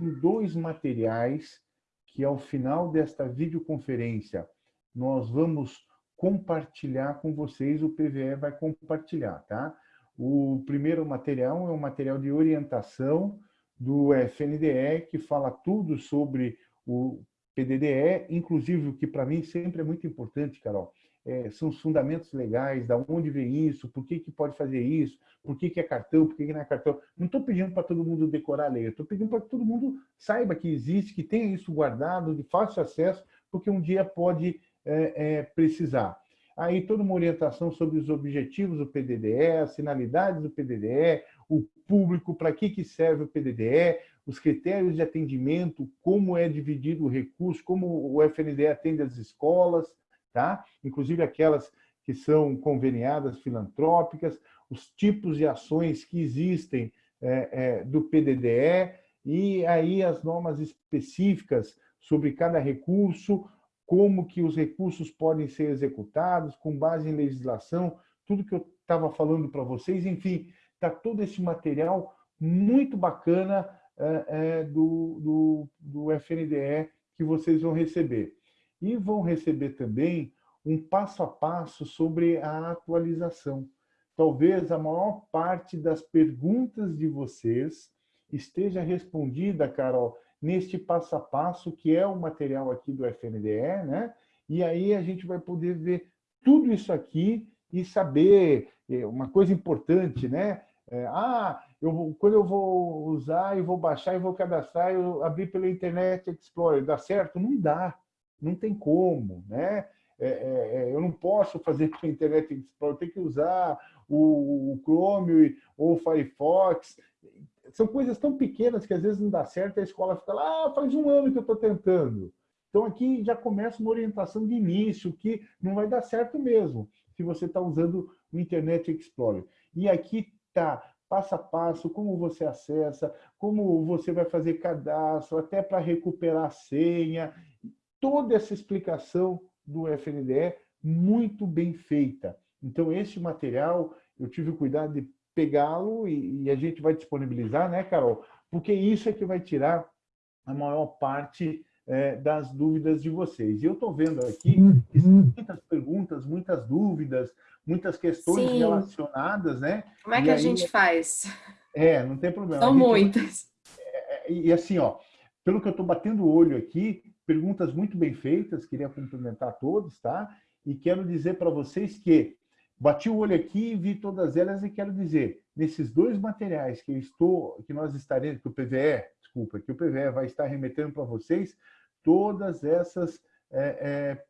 S2: em dois materiais que, ao final desta videoconferência, nós vamos compartilhar com vocês, o PVE vai compartilhar, tá? O primeiro material é um material de orientação do FNDE, que fala tudo sobre o PDDE, inclusive o que para mim sempre é muito importante, Carol, é, são os fundamentos legais, da onde vem isso, por que, que pode fazer isso, por que, que é cartão, por que, que não é cartão. Não estou pedindo para todo mundo decorar a lei, estou pedindo para que todo mundo saiba que existe, que tenha isso guardado, de fácil acesso, porque um dia pode é, é, precisar. Aí toda uma orientação sobre os objetivos do PDDE, as finalidades do PDDE, o público, para que, que serve o PDDE, os critérios de atendimento, como é dividido o recurso, como o FNDE atende as escolas, tá? inclusive aquelas que são conveniadas filantrópicas, os tipos de ações que existem é, é, do PDDE e aí as normas específicas sobre cada recurso, como que os recursos podem ser executados com base em legislação, tudo que eu estava falando para vocês, enfim, está todo esse material muito bacana é, é, do, do, do FNDE que vocês vão receber. E vão receber também um passo a passo sobre a atualização. Talvez a maior parte das perguntas de vocês esteja respondida, Carol, neste passo a passo, que é o material aqui do FNDE, né? E aí a gente vai poder ver tudo isso aqui e saber é, uma coisa importante, né? É, ah, eu, quando eu vou usar e vou baixar e vou cadastrar, eu abrir pela Internet Explorer, dá certo? Não dá, não tem como, né? É, é, é eu não posso fazer pela Internet Explorer, eu tenho que usar o, o Chrome ou o Firefox, são coisas tão pequenas que às vezes não dá certo, a escola fica lá, ah, faz um ano que eu estou tentando. Então aqui já começa uma orientação de início, que não vai dar certo mesmo, se você está usando o Internet Explorer. E aqui está passo a passo, como você acessa, como você vai fazer cadastro, até para recuperar a senha, toda essa explicação do FNDE muito bem feita. Então, esse material, eu tive o cuidado de pegá-lo e, e, a gente vai disponibilizar, né, Carol? Porque isso é que vai tirar a maior parte é, das dúvidas de vocês. E eu estou vendo aqui muitas perguntas, muitas dúvidas, muitas questões Sim. relacionadas, né?
S1: Como é que e a aí, gente faz?
S2: É, não tem problema.
S1: São muitas.
S2: É, é, e assim, ó, pelo que eu estou batendo o olho aqui, perguntas muito bem feitas, queria cumprimentar todos, tá? E quero dizer para vocês que bati o olho aqui e vi todas elas e quero dizer, nesses dois materiais que eu estou, que nós estaremos, que o PVE, desculpa, que o PVE vai estar remetendo para vocês, todas essas é, é,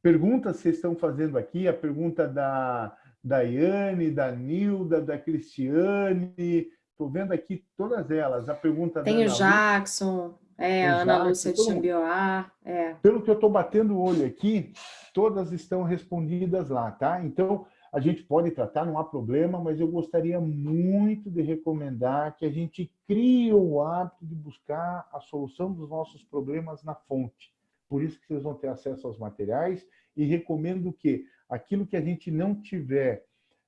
S2: perguntas que vocês estão fazendo aqui, a pergunta da Daiane, da Nilda, da Cristiane, estou vendo aqui todas elas, a pergunta
S1: Tem
S2: da
S1: o Jackson, é, a Ana Lúcia de Xambioá. É.
S2: Pelo que eu estou batendo o olho aqui, todas estão respondidas lá, tá? Então, a gente pode tratar, não há problema, mas eu gostaria muito de recomendar que a gente crie o hábito de buscar a solução dos nossos problemas na fonte. Por isso que vocês vão ter acesso aos materiais e recomendo que aquilo que a gente não tiver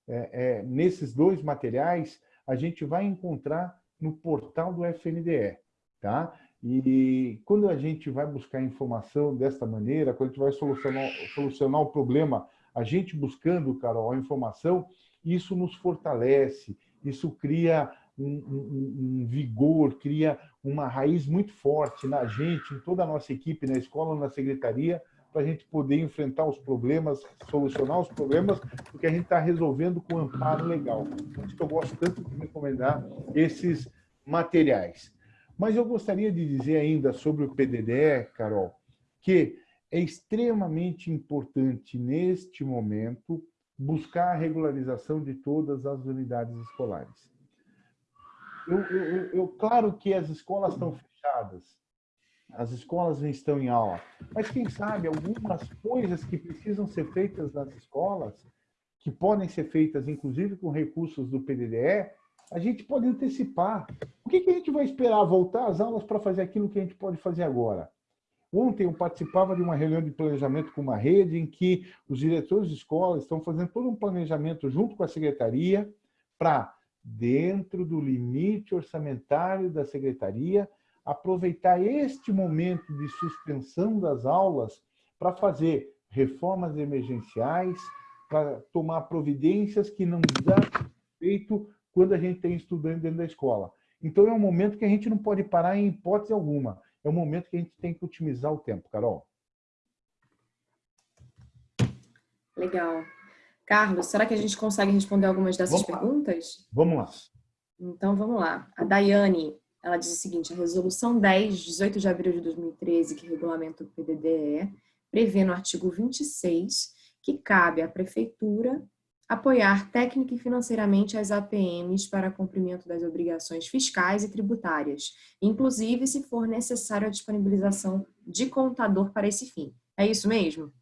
S2: é, é, nesses dois materiais, a gente vai encontrar no portal do FNDE, tá? E quando a gente vai buscar informação desta maneira, quando a gente vai solucionar, solucionar o problema, a gente buscando, Carol, a informação, isso nos fortalece, isso cria um, um, um, vigor, cria uma raiz muito forte na gente, em toda a nossa equipe, na escola, na secretaria, para a gente poder enfrentar os problemas, solucionar os problemas, porque a gente está resolvendo com amparo legal. Por isso que eu gosto tanto de recomendar esses materiais. Mas eu gostaria de dizer ainda sobre o PDDE, Carol, que é extremamente importante, neste momento, buscar a regularização de todas as unidades escolares. Eu, eu, eu, claro que as escolas estão fechadas, as escolas estão em aula, mas quem sabe algumas coisas que precisam ser feitas nas escolas, que podem ser feitas inclusive com recursos do PDDE, a gente pode antecipar. O que, que a gente vai esperar? Voltar às aulas para fazer aquilo que a gente pode fazer agora? Ontem eu participava de uma reunião de planejamento com uma rede em que os diretores de escola estão fazendo todo um planejamento junto com a secretaria para, dentro do limite orçamentário da secretaria, aproveitar este momento de suspensão das aulas para fazer reformas emergenciais, para tomar providências que não dá feito quando a gente tem estudante dentro da escola. Então, é um momento que a gente não pode parar em hipótese alguma. É um momento que a gente tem que otimizar o tempo, Carol.
S1: Legal. Carlos, será que a gente consegue responder algumas dessas vamos perguntas?
S2: Vamos lá.
S1: Então, vamos lá. A Daiane, ela diz o seguinte, a Resolução 10, 18 de abril de 2013, que regulamenta o PDDE, prevê no artigo 26 que cabe à Prefeitura apoiar técnica e financeiramente as APMs para cumprimento das obrigações fiscais e tributárias, inclusive se for necessário a disponibilização de contador para esse fim. É isso mesmo?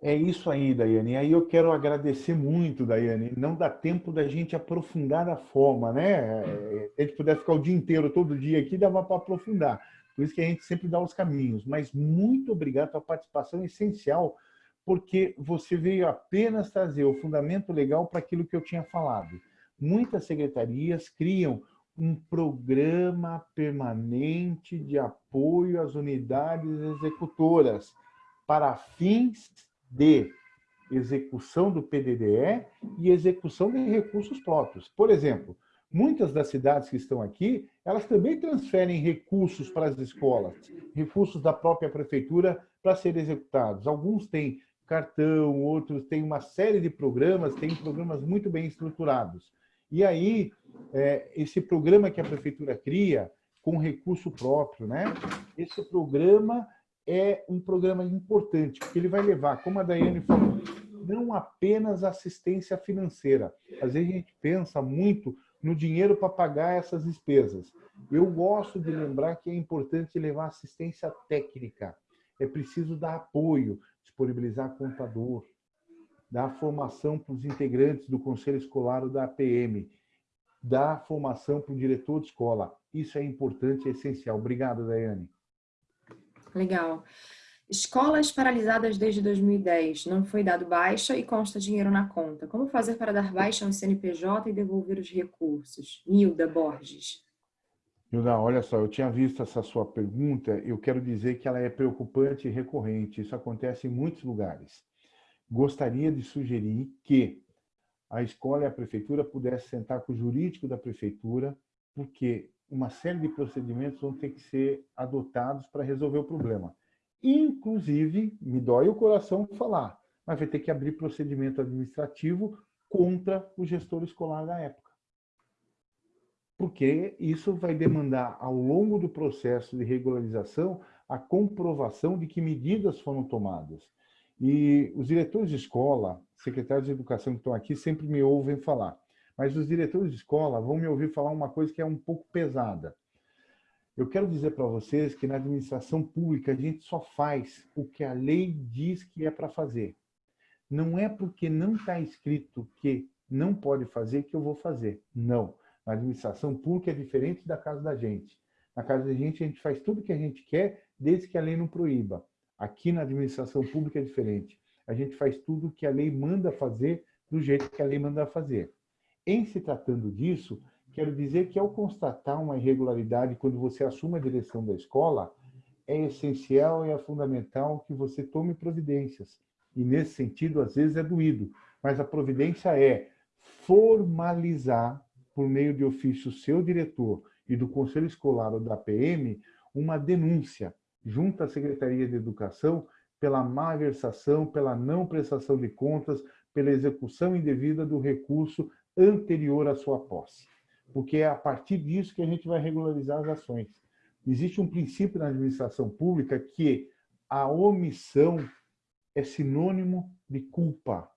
S2: É isso aí, Daiane. Aí eu quero agradecer muito, Daiane. Não dá tempo da gente aprofundar da forma, né? Se a gente puder ficar o dia inteiro, todo dia aqui, dava para aprofundar. Por isso que a gente sempre dá os caminhos. Mas muito obrigado pela participação essencial porque você veio apenas trazer o fundamento legal para aquilo que eu tinha falado. Muitas secretarias criam um programa permanente de apoio às unidades executoras para fins de execução do PDDE e execução de recursos próprios. Por exemplo, muitas das cidades que estão aqui, elas também transferem recursos para as escolas, recursos da própria prefeitura para serem executados. Alguns têm cartão, outros têm uma série de programas, tem programas muito bem estruturados. E aí, é, esse programa que a prefeitura cria, com recurso próprio, né? esse programa é um programa importante, porque ele vai levar, como a Daiane falou, não apenas assistência financeira. Às vezes a gente pensa muito no dinheiro para pagar essas despesas. Eu gosto de lembrar que é importante levar assistência técnica. É preciso dar apoio, disponibilizar contador, dar formação para os integrantes do conselho escolar ou da APM, dar formação para o diretor de escola. Isso é importante, é essencial. Obrigado, Daiane.
S1: Legal. Escolas paralisadas desde 2010. Não foi dado baixa e consta dinheiro na conta. Como fazer para dar baixa ao CNPJ e devolver os recursos? Nilda Borges.
S2: Nilda, olha só, eu tinha visto essa sua pergunta, eu quero dizer que ela é preocupante e recorrente, isso acontece em muitos lugares. Gostaria de sugerir que a escola e a prefeitura pudessem sentar com o jurídico da prefeitura porque uma série de procedimentos vão ter que ser adotados para resolver o problema. Inclusive, me dói o coração falar, mas vai ter que abrir procedimento administrativo contra o gestor escolar da época. Porque isso vai demandar, ao longo do processo de regularização, a comprovação de que medidas foram tomadas. E os diretores de escola, secretários de educação que estão aqui, sempre me ouvem falar. Mas os diretores de escola vão me ouvir falar uma coisa que é um pouco pesada. Eu quero dizer para vocês que na administração pública a gente só faz o que a lei diz que é para fazer. Não é porque não está escrito que não pode fazer que eu vou fazer. Não. Na administração pública é diferente da casa da gente. Na casa da gente, a gente faz tudo que a gente quer, desde que a lei não proíba. Aqui na administração pública é diferente. A gente faz tudo que a lei manda fazer, do jeito que a lei manda fazer. Em se tratando disso, quero dizer que ao constatar uma irregularidade quando você assume a direção da escola, é essencial e é fundamental que você tome providências. E nesse sentido, às vezes é doído, mas a providência é formalizar, por meio de ofício seu diretor e do conselho escolar ou da PM, uma denúncia junto à Secretaria de Educação pela malversação, pela não prestação de contas, pela execução indevida do recurso anterior à sua posse. Porque é a partir disso que a gente vai regularizar as ações. Existe um princípio na administração pública que a omissão é sinônimo de culpa.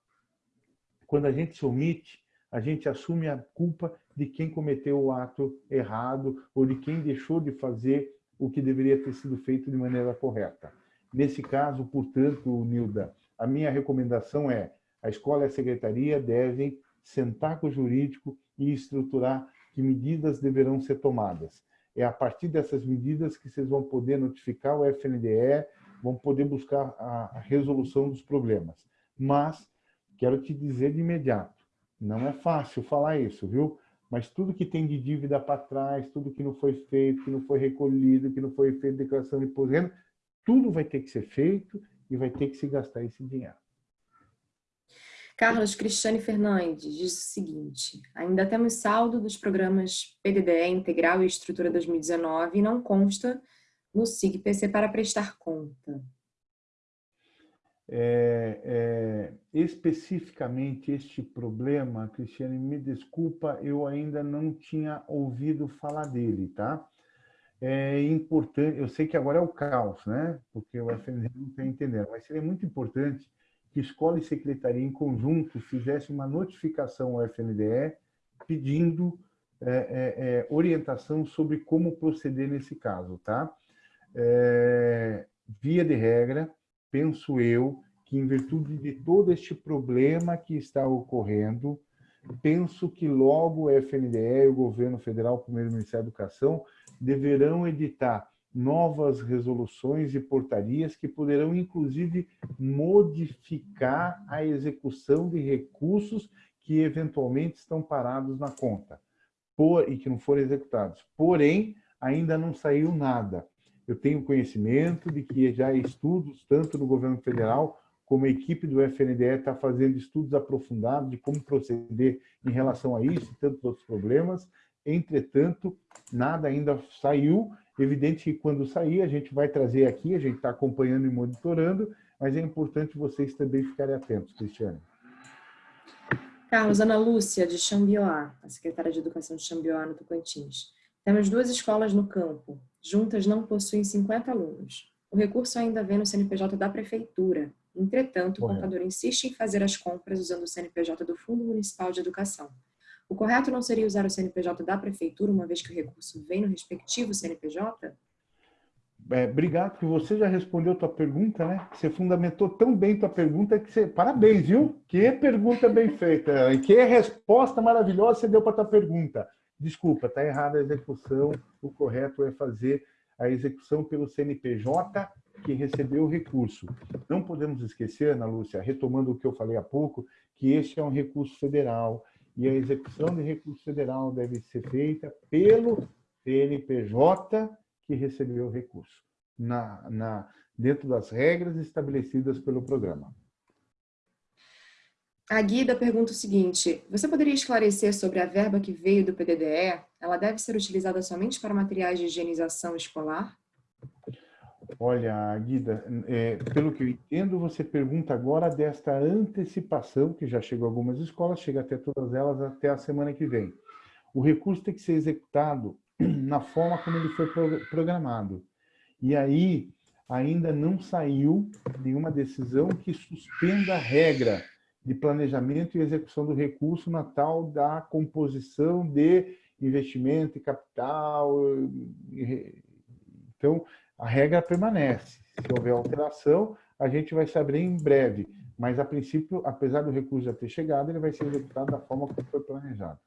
S2: Quando a gente se omite, a gente assume a culpa de quem cometeu o ato errado ou de quem deixou de fazer o que deveria ter sido feito de maneira correta. Nesse caso, portanto, Nilda, a minha recomendação é a escola e a secretaria devem sentar com o jurídico e estruturar que medidas deverão ser tomadas. É a partir dessas medidas que vocês vão poder notificar o FNDE, vão poder buscar a resolução dos problemas. Mas, quero te dizer de imediato, não é fácil falar isso, viu? Mas tudo que tem de dívida para trás, tudo que não foi feito, que não foi recolhido, que não foi feito declaração de imposto de renda, tudo vai ter que ser feito e vai ter que se gastar esse dinheiro.
S1: Carlos Cristiane Fernandes diz o seguinte, ainda temos saldo dos programas PDDE Integral e Estrutura 2019 e não consta no SIG-PC para prestar conta.
S2: É, é, especificamente este problema, Cristiane, me desculpa, eu ainda não tinha ouvido falar dele, tá? É importante, eu sei que agora é o caos, né? Porque o FND não está entendendo, mas seria muito importante que escola e secretaria em conjunto fizessem uma notificação ao FNDE pedindo é, é, é, orientação sobre como proceder nesse caso, tá? É, via de regra, penso eu que em virtude de todo este problema que está ocorrendo, penso que logo o FNDE, o governo federal, o primeiro Ministério da Educação, deverão editar novas resoluções e portarias que poderão, inclusive, modificar a execução de recursos que eventualmente estão parados na conta por, e que não foram executados. Porém, ainda não saiu nada. Eu tenho conhecimento de que já estudos, tanto no governo federal como a equipe do FNDE está fazendo estudos aprofundados de como proceder em relação a isso e tantos outros problemas. Entretanto, nada ainda saiu Evidente que quando sair, a gente vai trazer aqui, a gente está acompanhando e monitorando, mas é importante vocês também ficarem atentos, Cristiane.
S1: Carlos, Ana Lúcia, de Xambioá, a secretária de Educação de Xambioá, no Tocantins. Temos duas escolas no campo, juntas não possuem 50 alunos. O recurso ainda vem no CNPJ da Prefeitura. Entretanto, o contador insiste em fazer as compras usando o CNPJ do Fundo Municipal de Educação. O correto não seria usar o CNPJ da prefeitura, uma vez que o recurso vem no respectivo CNPJ?
S2: É, obrigado, que você já respondeu a tua pergunta, né? Você fundamentou tão bem tua pergunta que você... Parabéns, viu? Que pergunta bem feita. E que resposta maravilhosa você deu para tua pergunta. Desculpa, está errada a execução. O correto é fazer a execução pelo CNPJ que recebeu o recurso. Não podemos esquecer, Ana Lúcia, retomando o que eu falei há pouco, que este é um recurso federal, e a execução de recurso federal deve ser feita pelo CNPJ que recebeu o recurso, na, na, dentro das regras estabelecidas pelo programa.
S1: A Guida pergunta o seguinte, você poderia esclarecer sobre a verba que veio do PDDE? Ela deve ser utilizada somente para materiais de higienização escolar?
S2: Olha, Guida, é, pelo que eu entendo, você pergunta agora desta antecipação, que já chegou a algumas escolas, chega até todas elas até a semana que vem. O recurso tem que ser executado na forma como ele foi programado. E aí, ainda não saiu nenhuma decisão que suspenda a regra de planejamento e execução do recurso na tal da composição de investimento e capital. Então, a regra permanece. Se houver alteração, a gente vai saber em breve. Mas, a princípio, apesar do recurso já ter chegado, ele vai ser executado da forma como foi planejado.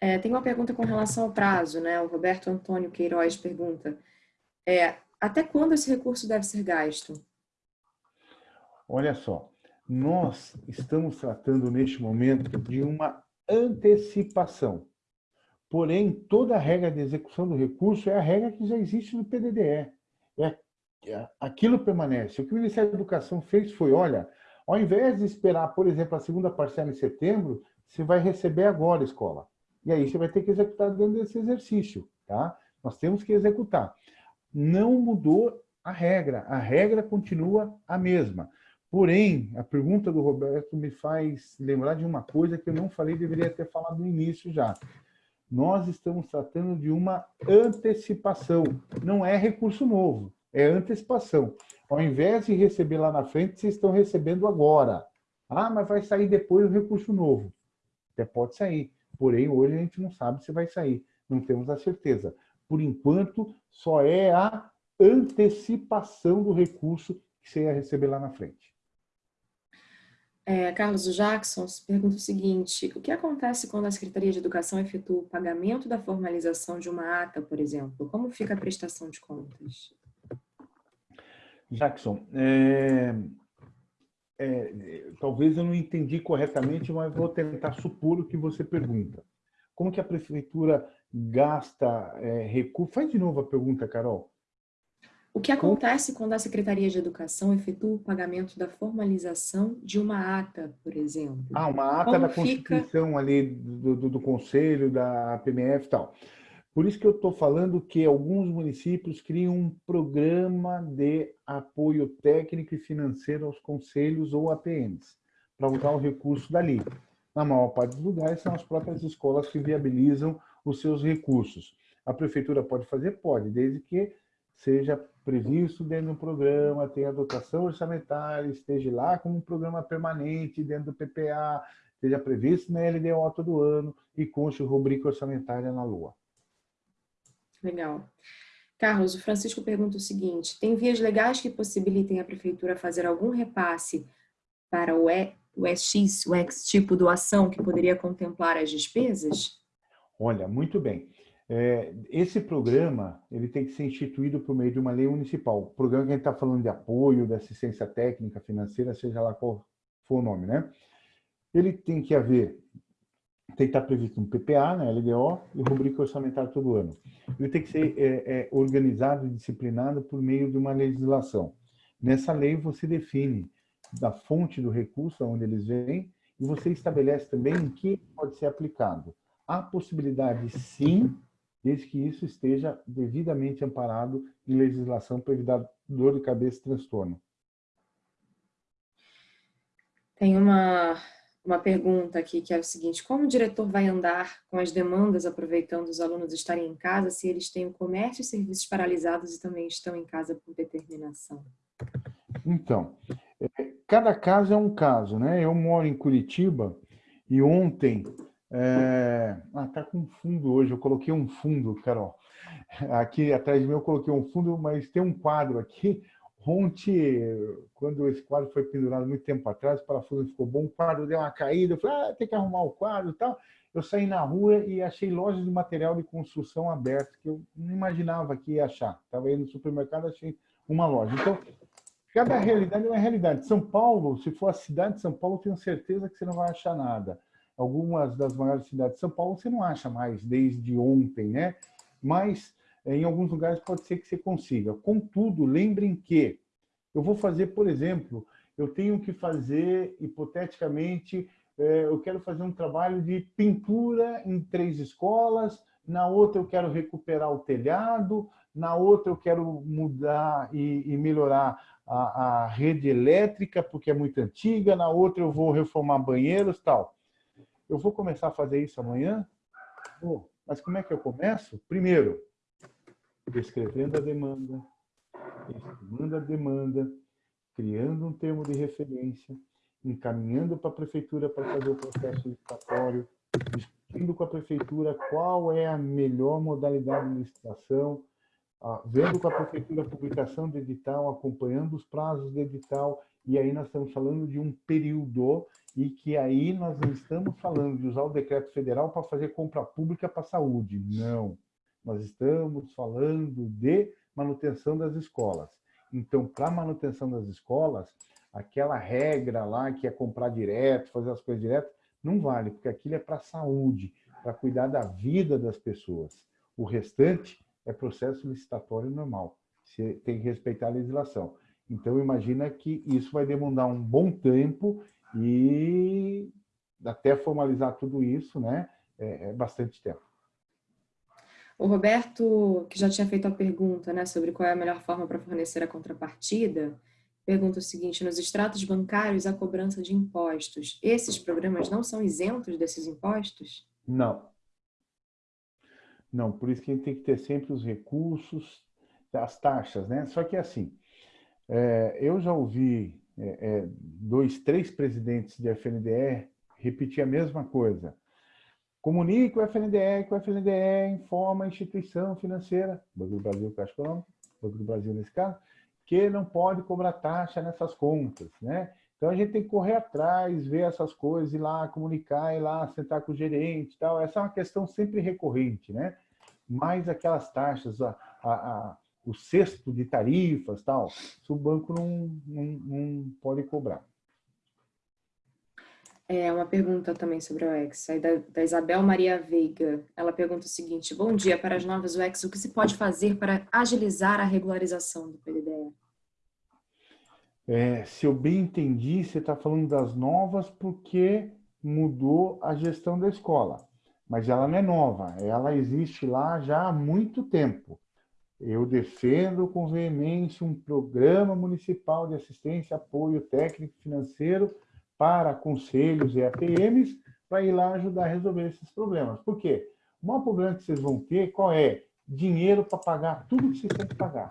S1: É, tem uma pergunta com relação ao prazo, né? O Roberto Antônio Queiroz pergunta, é, até quando esse recurso deve ser gasto?
S2: Olha só, nós estamos tratando neste momento de uma antecipação. Porém, toda a regra de execução do recurso é a regra que já existe no PDDE. É, é, aquilo permanece. O que o Ministério da Educação fez foi, olha, ao invés de esperar, por exemplo, a segunda parcela em setembro, você vai receber agora a escola. E aí você vai ter que executar dentro desse exercício. Tá? Nós temos que executar. Não mudou a regra. A regra continua a mesma. Porém, a pergunta do Roberto me faz lembrar de uma coisa que eu não falei, deveria ter falado no início já. Nós estamos tratando de uma antecipação, não é recurso novo, é antecipação. Ao invés de receber lá na frente, vocês estão recebendo agora. Ah, mas vai sair depois o recurso novo. Até pode sair, porém hoje a gente não sabe se vai sair, não temos a certeza. Por enquanto, só é a antecipação do recurso que você ia receber lá na frente.
S1: É, Carlos Jackson pergunta o seguinte, o que acontece quando a Secretaria de Educação efetua o pagamento da formalização de uma ata, por exemplo? Como fica a prestação de contas?
S2: Jackson, é, é, talvez eu não entendi corretamente, mas vou tentar supor o que você pergunta. Como que a prefeitura gasta é, recursos? Faz de novo a pergunta, Carol.
S1: O que acontece quando a Secretaria de Educação efetua o pagamento da formalização de uma ata, por exemplo?
S2: Ah, uma ata Como da Constituição fica... ali do, do, do, Conselho, da PMF e tal. Por isso que eu estou falando que alguns municípios criam um programa de apoio técnico e financeiro aos conselhos ou APMs, para usar o recurso dali. Na maior parte dos lugares, são as próprias escolas que viabilizam os seus recursos. A prefeitura pode fazer? Pode, desde que seja previsto dentro do programa, tenha dotação orçamentária, esteja lá como um programa permanente dentro do PPA, esteja previsto na LDO todo ano e conste rubrica orçamentária na Lua.
S1: Legal. Carlos, o Francisco pergunta o seguinte, tem vias legais que possibilitem a Prefeitura fazer algum repasse para o, e, o SX, o X tipo doação que poderia contemplar as despesas?
S2: Olha, muito bem. É, esse programa ele tem que ser instituído por meio de uma lei municipal. O programa que a gente está falando de apoio, de assistência técnica, financeira, seja lá qual for o nome, né? Ele tem que haver, tem que estar previsto um PPA, né, LDO, e rubrica orçamentária todo ano. Ele tem que ser é, é, organizado e disciplinado por meio de uma legislação. Nessa lei você define da fonte do recurso, onde eles vêm, e você estabelece também em que pode ser aplicado. Há possibilidade, sim, desde que isso esteja devidamente amparado em legislação para evitar dor de cabeça e transtorno.
S1: Tem uma, uma pergunta aqui que é o seguinte, como o diretor vai andar com as demandas aproveitando os alunos estarem em casa se eles têm o comércio e serviços paralisados e também estão em casa por determinação?
S2: Então, é, cada caso é um caso, né? Eu moro em Curitiba e ontem é... Ah, tá com fundo hoje. Eu coloquei um fundo, Carol. Aqui atrás de mim eu coloquei um fundo, mas tem um quadro aqui. Ontem, quando esse quadro foi pendurado muito tempo atrás, o parafuso ficou bom, o quadro deu uma caída. Eu falei, ah, tem que arrumar o quadro e tal. Eu saí na rua e achei lojas de material de construção abertas, que eu não imaginava que ia achar. Estava aí no supermercado, achei uma loja. Então, cada realidade é uma realidade. São Paulo, se for a cidade de São Paulo, tenho certeza que você não vai achar nada algumas das maiores cidades de São Paulo você não acha mais desde ontem, né? Mas eh, em alguns lugares pode ser que você consiga. Contudo, lembrem que eu vou fazer, por exemplo, eu tenho que fazer, hipoteticamente, é, eu quero fazer um trabalho de pintura em três escolas, na outra eu quero recuperar o telhado, na outra eu quero mudar e, e melhorar a, a, rede elétrica, porque é muito antiga, na outra eu vou reformar banheiros tal. Eu vou começar a fazer isso amanhã? Mas como é que eu começo? Primeiro, descrevendo a demanda, estimando a demanda, criando um termo de referência, encaminhando para a prefeitura para fazer o processo licitatório, discutindo com a prefeitura qual é a melhor modalidade de licitação, vendo com a prefeitura a publicação do edital, acompanhando os prazos do edital, e aí nós estamos falando de um período e que aí nós não estamos falando de usar o decreto federal para fazer compra pública para a saúde, não. Nós estamos falando de manutenção das escolas. Então, para manutenção das escolas, aquela regra lá que é comprar direto, fazer as coisas direto, não vale, porque aquilo é para a saúde, para cuidar da vida das pessoas. O restante é processo licitatório normal. Você tem que respeitar a legislação. Então, imagina que isso vai demandar um bom tempo e até formalizar tudo isso, né, é, é bastante tempo.
S1: O Roberto, que já tinha feito a pergunta né, sobre qual é a melhor forma para fornecer a contrapartida, pergunta o seguinte, nos extratos bancários há cobrança de impostos. Esses programas não são isentos desses impostos?
S2: Não. Não, por isso que a gente tem que ter sempre os recursos, as taxas, né? Só que assim, é, eu já ouvi é, é, dois, três presidentes de FNDE repetir a mesma coisa. Comunique o FNDE, que o FNDE informa a instituição financeira, Banco do Brasil, Caixa Econômica, Banco do Brasil nesse caso, que não pode cobrar taxa nessas contas, né? Então a gente tem que correr atrás, ver essas coisas, ir lá comunicar, ir lá sentar com o gerente e tal. Essa é uma questão sempre recorrente, né? Mais aquelas taxas, a, a, a, o cesto de tarifas tal, se o banco não, não, não pode cobrar.
S1: É uma pergunta também sobre o UX, aí da, da, Isabel Maria Veiga. Ela pergunta o seguinte, bom dia, para as novas UX, o que se pode fazer para agilizar a regularização do PDDE?
S2: É, se eu bem entendi, você está falando das novas porque mudou a gestão da escola. Mas ela não é nova, ela existe lá já há muito tempo. Eu defendo com veemência um programa municipal de assistência, apoio técnico e financeiro para conselhos e APMs para ir lá ajudar a resolver esses problemas. Por quê? O maior problema que vocês vão ter, qual é? Dinheiro para pagar tudo que vocês têm que pagar.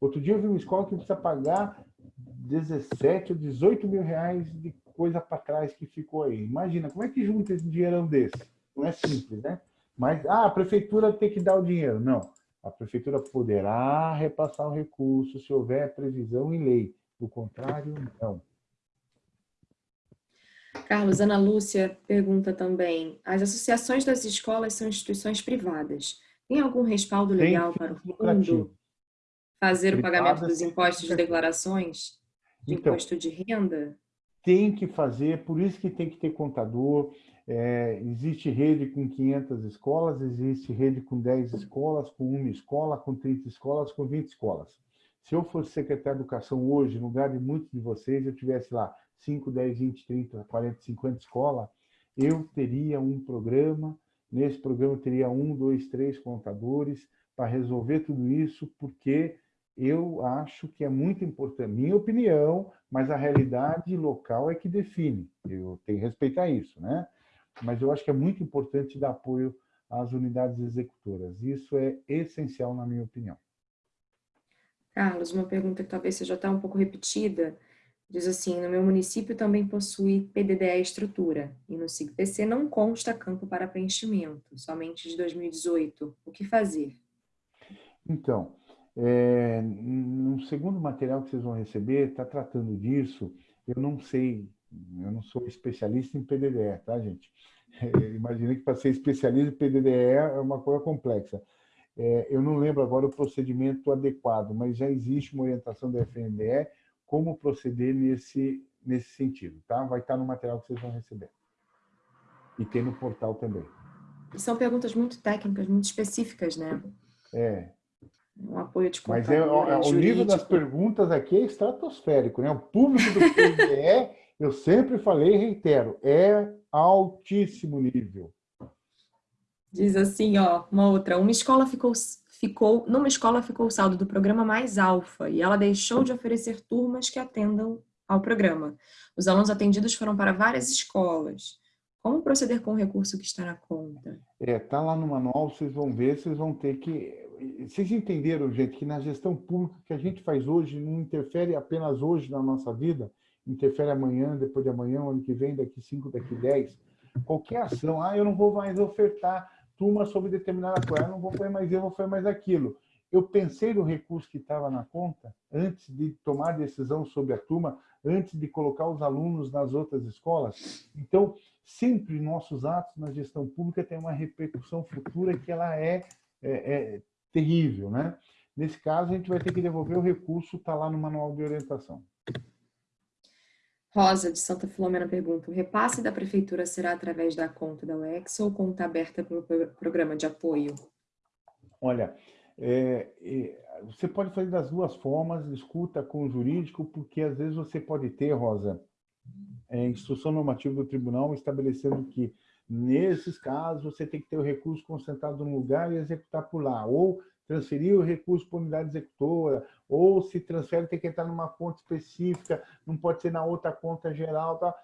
S2: Outro dia eu vi uma escola que precisa pagar 17 ou 18 mil reais de coisa para trás que ficou aí. Imagina, como é que junta esse dinheirão desse? Não é simples, né? Mas, ah, a prefeitura tem que dar o dinheiro. Não. A prefeitura poderá repassar o recurso se houver previsão em lei. Do contrário, não.
S1: Carlos, Ana Lúcia pergunta também, as associações das escolas são instituições privadas. Tem algum respaldo legal para o fundo fazer o pagamento dos impostos de declarações? De então, imposto de renda?
S2: Tem que fazer, por isso que tem que ter contador. É, existe rede com 500 escolas, existe rede com 10 escolas, com uma escola, com 30 escolas, com 20 escolas. Se eu fosse secretário de Educação hoje, no lugar de muitos de vocês, eu tivesse lá 5, 10, 20, 30, 40, 50 escolas, eu teria um programa, nesse programa eu teria um, dois, três contadores para resolver tudo isso, porque eu acho que é muito importante, minha opinião, mas a realidade local é que define, eu tenho que respeitar isso, né? Mas eu acho que é muito importante dar apoio às unidades executoras, isso é essencial na minha opinião.
S1: Carlos, uma pergunta que talvez seja até um pouco repetida, Diz assim, no meu município também possui PDDE estrutura e no SIGPC não consta campo para preenchimento, somente de 2018. O que fazer?
S2: Então, é, no segundo material que vocês vão receber, está tratando disso. Eu não sei, eu não sou especialista em PDDE, tá, gente? É, Imagina que para ser especialista em PDDE é uma coisa complexa. É, eu não lembro agora o procedimento adequado, mas já existe uma orientação da FNDE como proceder nesse, nesse sentido, tá? Vai estar no material que vocês vão receber. E tem no portal também.
S1: São perguntas muito técnicas, muito específicas, né?
S2: É.
S1: um apoio de
S2: Mas é, é o nível das perguntas aqui é estratosférico, né? O público do PDE, eu sempre falei e reitero, é altíssimo nível.
S1: Diz assim, ó, uma outra, uma escola ficou, ficou, numa escola ficou o saldo do programa mais alfa e ela deixou de oferecer turmas que atendam ao programa. Os alunos atendidos foram para várias escolas. Como proceder com o recurso que está na conta?
S2: É, tá lá no manual, vocês vão ver, vocês vão ter que vocês entenderam, gente, que na gestão pública que a gente faz hoje não interfere apenas hoje na nossa vida, interfere amanhã, depois de amanhã, ano que vem, daqui cinco, daqui dez. Qualquer ação, ah, eu não vou mais ofertar turma sobre determinada coisa, eu não vou fazer mais eu vou fazer mais aquilo. Eu pensei no recurso que estava na conta antes de tomar decisão sobre a turma, antes de colocar os alunos nas outras escolas. Então, sempre nossos atos na gestão pública têm uma repercussão futura que ela é, é, é terrível, né? Nesse caso, a gente vai ter que devolver o recurso, está lá no manual de orientação.
S1: Rosa, de Santa Filomena, pergunta, o repasse da prefeitura será através da conta da UEX ou conta aberta para o programa de apoio?
S2: Olha, é, é, você pode fazer das duas formas, escuta com o jurídico, porque às vezes você pode ter, Rosa, é, instrução normativa do tribunal estabelecendo que Nesses casos, você tem que ter o recurso concentrado no lugar e executar por lá. Ou transferir o recurso para a unidade executora, ou se transfere, tem que entrar numa conta específica, não pode ser na outra conta geral. Tá?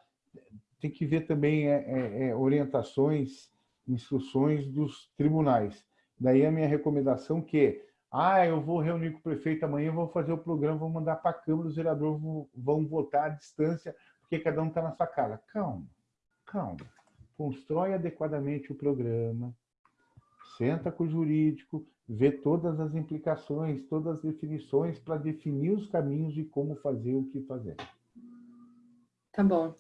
S2: Tem que ver também é, é, é, orientações, instruções dos tribunais. Daí a minha recomendação que ah, eu vou reunir com o prefeito amanhã, vou fazer o programa, vou mandar para a Câmara, os vereadores vão, votar à distância, porque cada um está na sua casa. Calma, calma constrói adequadamente o programa, senta com o jurídico, vê todas as implicações, todas as definições para definir os caminhos de como fazer o que fazer.
S1: Tá bom.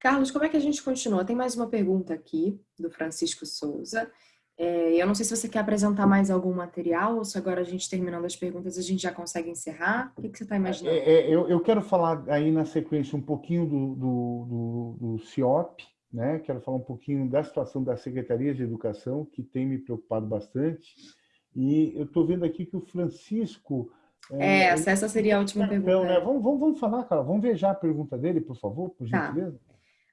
S1: Carlos, como é que a gente continua? Tem mais uma pergunta aqui, do Francisco Souza. É, eu não sei se você quer apresentar mais algum material ou se agora a gente terminando as perguntas a gente já consegue encerrar. O que, que você está imaginando?
S2: É, é, eu, eu, quero falar aí na sequência um pouquinho do, do, do, do CIOP, né? Quero falar um pouquinho da situação da Secretaria de Educação, que tem me preocupado bastante. E eu estou vendo aqui que o Francisco...
S1: É, essa, essa seria a última pergunta.
S2: Né? Vamos, vamos, vamos falar, cara. Vamos ver já a pergunta dele, por favor, por tá. gentileza.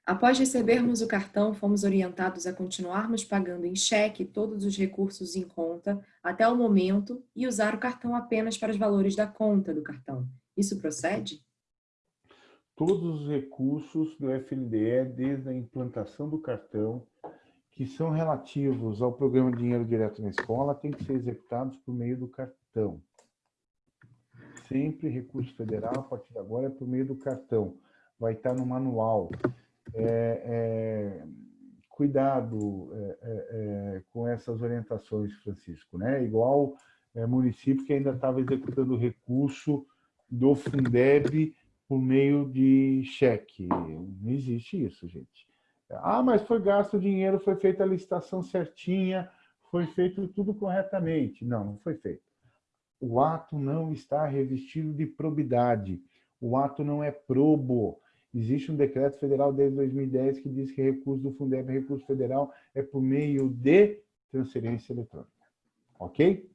S1: Após recebermos o cartão, fomos orientados a continuarmos pagando em cheque todos os recursos em conta até o momento e usar o cartão apenas para os valores da conta do cartão. Isso procede?
S2: Todos os recursos do FNDE, desde a implantação do cartão, que são relativos ao programa Dinheiro Direto na Escola, têm que ser executados por meio do cartão. Sempre recurso federal, a partir de agora, é por meio do cartão. Vai estar no manual. É, é, cuidado é, é, é com essas orientações, Francisco. Né? Igual é, município que ainda estava executando o recurso do Fundeb por meio de cheque. Não existe isso, gente. Ah, mas foi gasto o dinheiro, foi feita a licitação certinha, foi feito tudo corretamente. Não, não foi feito. O ato não está revestido de probidade. O ato não é probo. Existe um decreto federal desde 2010 que diz que recurso do Fundeb, recurso federal, é por meio de transferência eletrônica. Ok?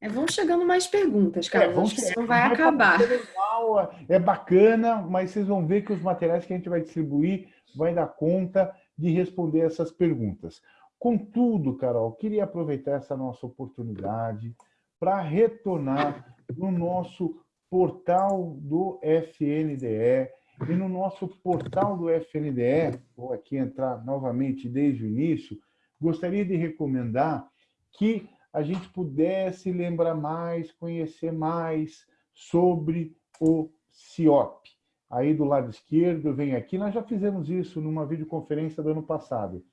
S1: É, vão chegando mais perguntas, cara. É, vão Isso não vai, vai acabar.
S2: Legal, é bacana, mas vocês vão ver que os materiais que a gente vai distribuir vai dar conta de responder essas perguntas. Contudo, Carol, queria aproveitar essa nossa oportunidade para retornar no nosso portal do FNDE e no nosso portal do FNDE, vou aqui entrar novamente desde o início, gostaria de recomendar que a gente pudesse lembrar mais, conhecer mais sobre o CIOP. Aí do lado esquerdo, vem aqui, nós já fizemos isso numa videoconferência do ano passado,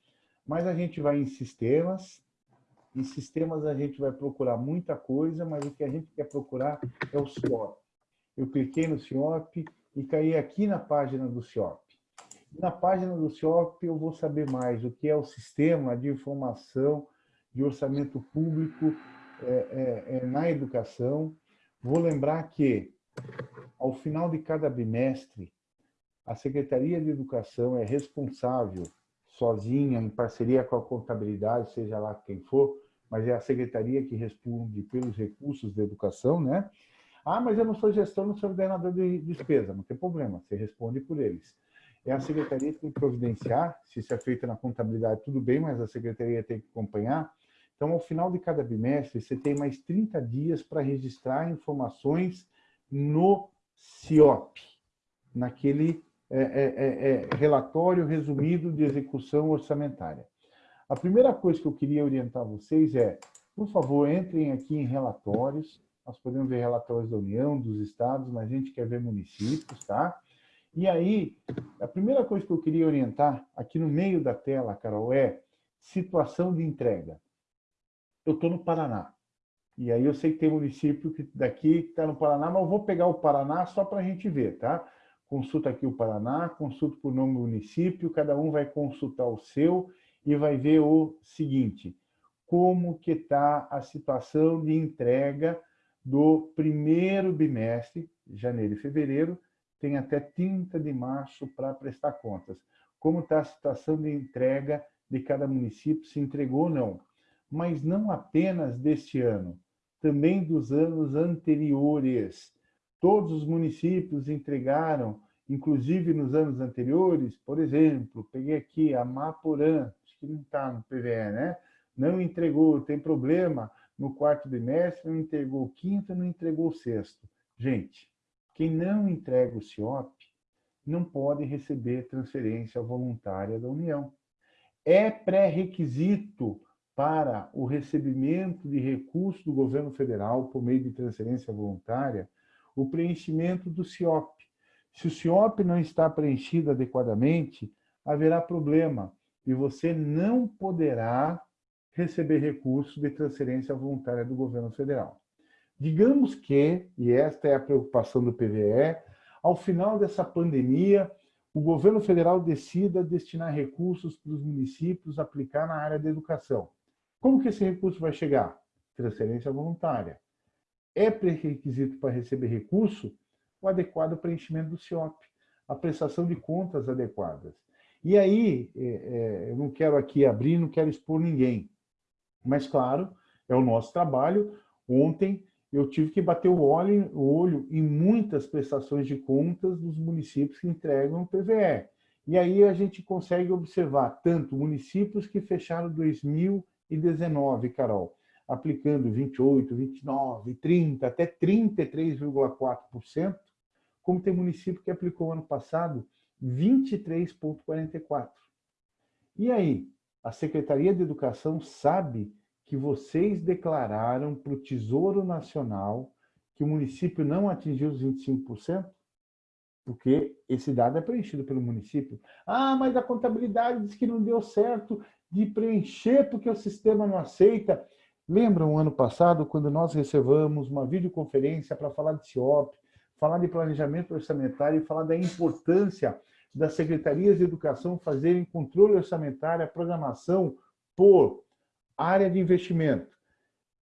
S2: mas a gente vai em sistemas, em sistemas a gente vai procurar muita coisa, mas o que a gente quer procurar é o CIOP. Eu cliquei no CIOP e caí aqui na página do CIOP. Na página do CIOP eu vou saber mais o que é o Sistema de Informação de orçamento público é, é, é, na educação. Vou lembrar que, ao final de cada bimestre, a Secretaria de Educação é responsável, sozinha, em parceria com a contabilidade, seja lá quem for, mas é a secretaria que responde pelos recursos da educação, né? Ah, mas eu não sou gestor, não sou ordenador de despesa. Não tem problema, você responde por eles. É a secretaria que tem que providenciar, se isso é feito na contabilidade, tudo bem, mas a secretaria tem que acompanhar. Então, ao final de cada bimestre, você tem mais 30 dias para registrar informações no CIOP, naquele é, é, é, é, relatório resumido de execução orçamentária. A primeira coisa que eu queria orientar vocês é, por favor, entrem aqui em relatórios, nós podemos ver relatórios da União, dos estados, mas a gente quer ver municípios, tá? E aí, a primeira coisa que eu queria orientar aqui no meio da tela, Carol, é situação de entrega. Eu estou no Paraná. E aí eu sei que tem município que daqui que está no Paraná, mas eu vou pegar o Paraná só para a gente ver, tá? Consulta aqui o Paraná, consulta por nome do município, cada um vai consultar o seu e vai ver o seguinte, como que está a situação de entrega do primeiro bimestre, janeiro e fevereiro, tem até 30 de março para prestar contas. Como está a situação de entrega de cada município, se entregou ou não. Mas não apenas deste ano, também dos anos anteriores. Todos os municípios entregaram, inclusive nos anos anteriores, por exemplo, peguei aqui a Maporã, acho que não está no PVE, né? Não entregou, tem problema, no quarto bimestre, não entregou o quinto, não entregou o sexto. Gente, quem não entrega o CIOP não pode receber transferência voluntária da União. É pré-requisito para o recebimento de recursos do governo federal por meio de transferência voluntária o preenchimento do CIOP. Se o CIOP não está preenchido adequadamente, haverá problema e você não poderá receber recursos de transferência voluntária do governo federal. Digamos que, e esta é a preocupação do PVE, ao final dessa pandemia, o governo federal decida destinar recursos para os municípios aplicar na área da educação. Como que esse recurso vai chegar? Transferência voluntária. É pré-requisito para receber recurso o adequado preenchimento do CIOP, a prestação de contas adequadas. E aí, é, é, eu não quero aqui abrir, não quero expor ninguém, mas, claro, é o nosso trabalho. Ontem eu tive que bater o olho, o olho em muitas prestações de contas dos municípios que entregam o PVE. E aí a gente consegue observar tanto municípios que fecharam 2019, Carol, aplicando 28, 29, 30, até 33,4%, como tem município que aplicou ano passado 23,44%. E aí, a Secretaria de Educação sabe que vocês declararam para o Tesouro Nacional que o município não atingiu os 25%? Porque esse dado é preenchido pelo município. Ah, mas a contabilidade diz que não deu certo de preencher porque o sistema não aceita. Lembram ano passado, quando nós reservamos uma videoconferência para falar de CIOP, falar de planejamento orçamentário e falar da importância das secretarias de educação fazerem controle orçamentário, a programação por área de investimento,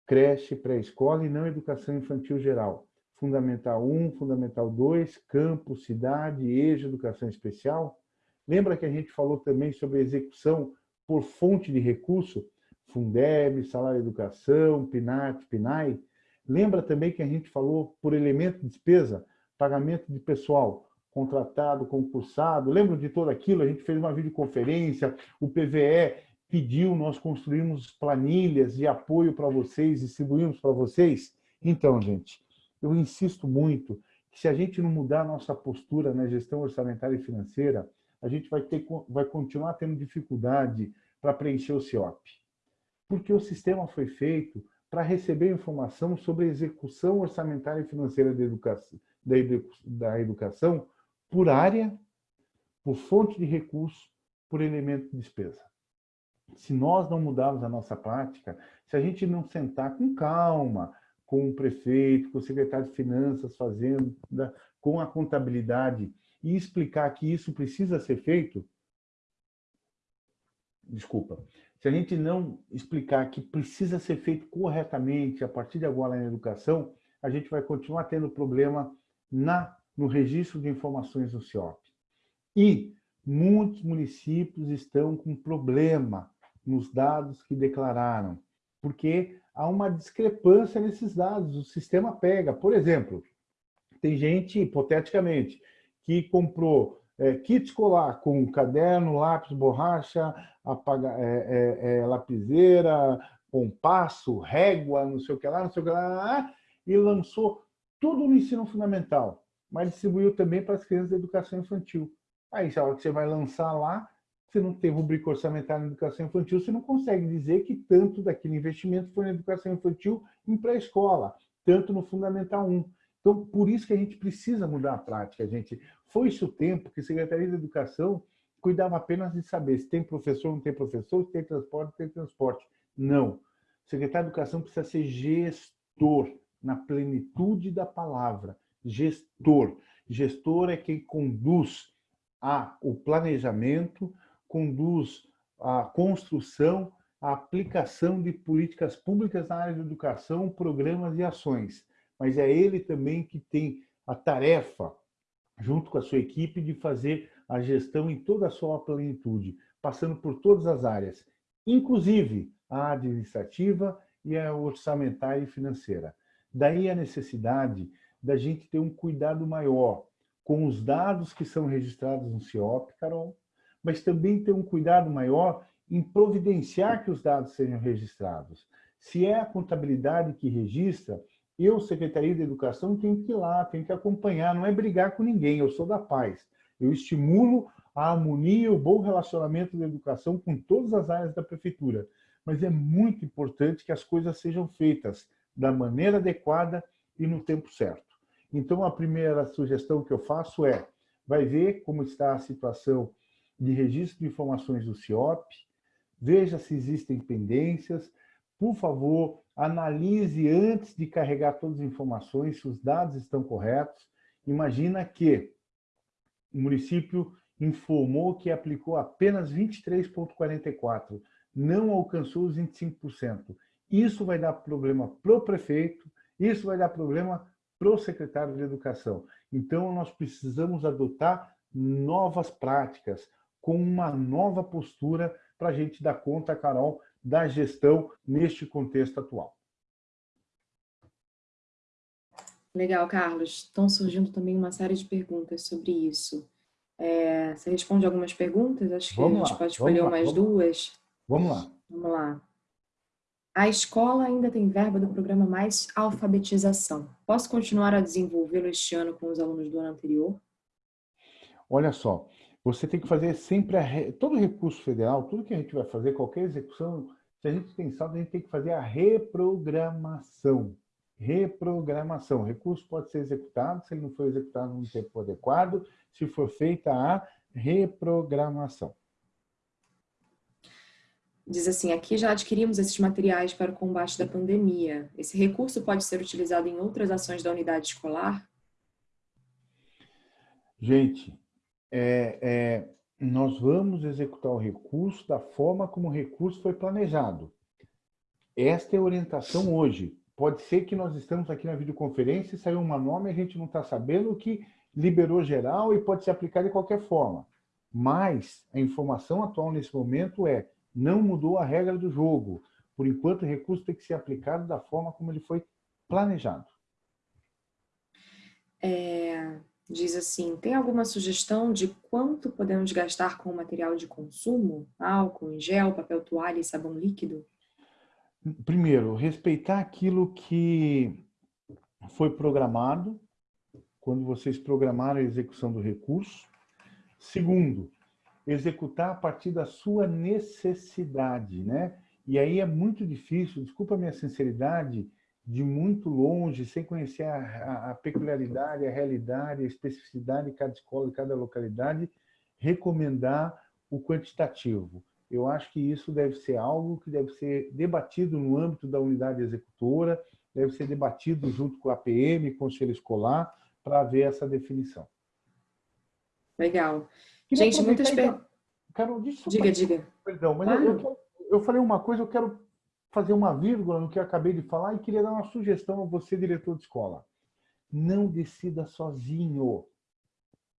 S2: creche, pré-escola e não educação infantil geral. Fundamental 1, Fundamental 2, campo, cidade, EJA, educação especial. Lembra que a gente falou também sobre execução por fonte de recurso? Fundeb, salário educação, PNAT, PNAE. Lembra também que a gente falou por elemento de despesa, pagamento de pessoal, contratado, concursado, lembram de tudo aquilo? A gente fez uma videoconferência, o PVE pediu, nós construímos planilhas de apoio para vocês, distribuímos para vocês. Então, gente, eu insisto muito que se a gente não mudar a nossa postura na gestão orçamentária e financeira, a gente vai, ter, vai continuar tendo dificuldade para preencher o CIOP. Porque o sistema foi feito para receber informação sobre a execução orçamentária e financeira da educação, da educação por área, por fonte de recurso, por elemento de despesa. Se nós não mudarmos a nossa prática, se a gente não sentar com calma, com o prefeito, com o secretário de finanças fazendo, com a contabilidade, e explicar que isso precisa ser feito, desculpa, se a gente não explicar que precisa ser feito corretamente a partir de agora na educação, a gente vai continuar tendo problema na no registro de informações do CIOP. E muitos municípios estão com problema nos dados que declararam. porque há uma discrepância nesses dados, o sistema pega. Por exemplo, tem gente, hipoteticamente, que comprou é, kit escolar com caderno, lápis, borracha, apaga, é, é, é lapiseira, compasso, régua, não sei o que lá, não sei o que lá, e lançou tudo no ensino fundamental, mas distribuiu também para as crianças da educação infantil. Aí, a hora que você vai lançar lá, você não tem rubrica orçamentária na educação infantil, você não consegue dizer que tanto daquele investimento foi na educação infantil em pré-escola, tanto no Fundamental 1. Então, por isso que a gente precisa mudar a prática, gente. Foi-se o tempo que a Secretaria de Educação cuidava apenas de saber se tem professor não tem professor, se tem transporte não tem transporte. Não. O secretário de Educação precisa ser gestor, na plenitude da palavra. Gestor. Gestor é quem conduz a, o planejamento, conduz a construção, a aplicação de políticas públicas na área de educação, programas e ações. Mas é ele também que tem a tarefa, junto com a sua equipe, de fazer a gestão em toda a sua plenitude, passando por todas as áreas, inclusive a administrativa e a orçamentária e financeira. Daí a necessidade da gente ter um cuidado maior com os dados que são registrados no CIOP, Carol, mas também ter um cuidado maior em providenciar que os dados sejam registrados. Se é a contabilidade que registra, eu, Secretaria de Educação, tenho que ir lá, tenho que acompanhar, não é brigar com ninguém, eu sou da paz. Eu estimulo a harmonia o bom relacionamento da educação com todas as áreas da prefeitura. Mas é muito importante que as coisas sejam feitas da maneira adequada e no tempo certo. Então, a primeira sugestão que eu faço é, vai ver como está a situação de registro de informações do CIOP, veja se existem pendências, por favor, analise antes de carregar todas as informações, se os dados estão corretos. Imagina que o município informou que aplicou apenas 23,44%, não alcançou os 25%. Isso vai dar problema para o prefeito, isso vai dar problema para o secretário de Educação. Então, nós precisamos adotar novas práticas, com uma nova postura para a gente dar conta, Carol, da gestão neste contexto atual.
S1: Legal, Carlos. Estão surgindo também uma série de perguntas sobre isso. É, você responde algumas perguntas? Acho que vamos a gente lá, pode escolher umas duas.
S2: Vamos lá.
S1: Vamos lá. A escola ainda tem verba do programa Mais Alfabetização. Posso continuar a desenvolvê-lo este ano com os alunos do ano anterior?
S2: Olha só, você tem que fazer sempre a, todo recurso federal, tudo que a gente vai fazer, qualquer execução, se a gente tem saldo, a gente tem que fazer a reprogramação. Reprogramação. O recurso pode ser executado, se ele não for executado no tempo adequado, se for feita a reprogramação.
S1: Diz assim, aqui já adquirimos esses materiais para o combate da pandemia. Esse recurso pode ser utilizado em outras ações da unidade escolar?
S2: Gente, é, é, nós vamos executar o recurso da forma como o recurso foi planejado. Esta é a orientação hoje. Pode ser que nós estamos aqui na videoconferência e saiu uma nome e a gente não está sabendo que liberou geral e pode se aplicar de qualquer forma. Mas a informação atual nesse momento é não mudou a regra do jogo. Por enquanto, o recurso tem que ser aplicado da forma como ele foi planejado.
S1: É, diz assim, tem alguma sugestão de quanto podemos gastar com material de consumo? Álcool, gel, papel toalha e sabão líquido?
S2: Primeiro, respeitar aquilo que foi programado, quando vocês programaram a execução do recurso. Segundo, executar a partir da sua necessidade, né? E aí é muito difícil, desculpa a minha sinceridade, de muito longe, sem conhecer a, a, peculiaridade, a realidade, a especificidade de cada escola, de cada localidade, recomendar o quantitativo. Eu acho que isso deve ser algo que deve ser debatido no âmbito da unidade executora, deve ser debatido junto com a PM, Conselho Escolar, para ver essa definição.
S1: Legal. Queria Gente, muitas perguntas.
S2: Carol,
S1: diga, diga.
S2: Perdão, mas claro. eu, eu, falei uma coisa, eu quero fazer uma vírgula no que eu acabei de falar e queria dar uma sugestão a você, diretor de escola. Não decida sozinho.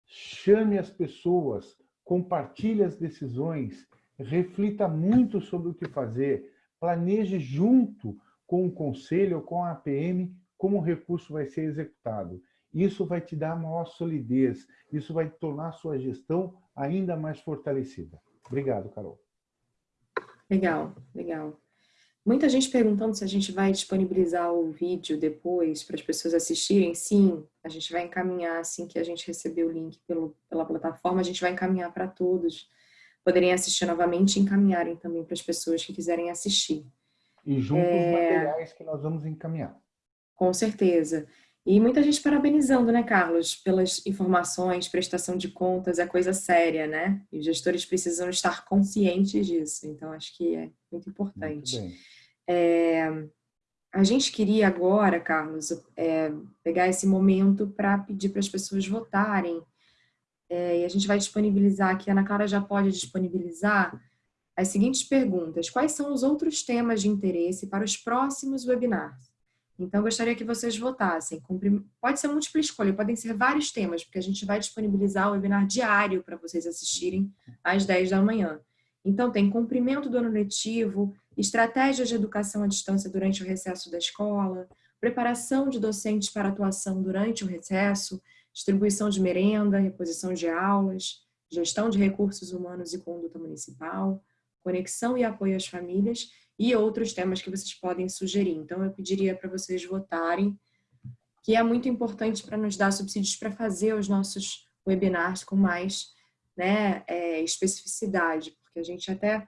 S2: Chame as pessoas, compartilhe as decisões, reflita muito sobre o que fazer. planeje junto com o conselho ou com a APM como o recurso vai ser executado. Isso vai te dar maior solidez, isso vai tornar a sua gestão ainda mais fortalecida. Obrigado, Carol.
S1: Legal, legal. Muita gente perguntando se a gente vai disponibilizar o vídeo depois para as pessoas assistirem. Sim, a gente vai encaminhar assim que a gente receber o link pelo, pela plataforma, a gente vai encaminhar para todos poderem assistir novamente e encaminharem também para as pessoas que quiserem assistir.
S2: E junto é... os materiais que nós vamos encaminhar.
S1: Com certeza. E muita gente parabenizando, né, Carlos, pelas informações, prestação de contas, é coisa séria, né? E os gestores precisam estar conscientes disso. Então, acho que é muito importante. Muito é, a gente queria agora, Carlos, é, pegar esse momento para pedir para as pessoas votarem. É, e a gente vai disponibilizar aqui, a Ana Clara já pode disponibilizar as seguintes perguntas. Quais são os outros temas de interesse para os próximos webinars? Então, eu gostaria que vocês votassem. Pode ser múltipla escolha, podem ser vários temas, porque a gente vai disponibilizar o webinar diário para vocês assistirem às 10 da manhã. Então, tem cumprimento do ano letivo, estratégias de educação à distância durante o recesso da escola, preparação de docentes para atuação durante o recesso, distribuição de merenda, reposição de aulas, gestão de recursos humanos e conduta municipal, conexão e apoio às famílias e outros temas que vocês podem sugerir. Então, eu pediria para vocês votarem, que é muito importante para nos dar subsídios para fazer os nossos webinars com mais né, é, especificidade, porque a gente até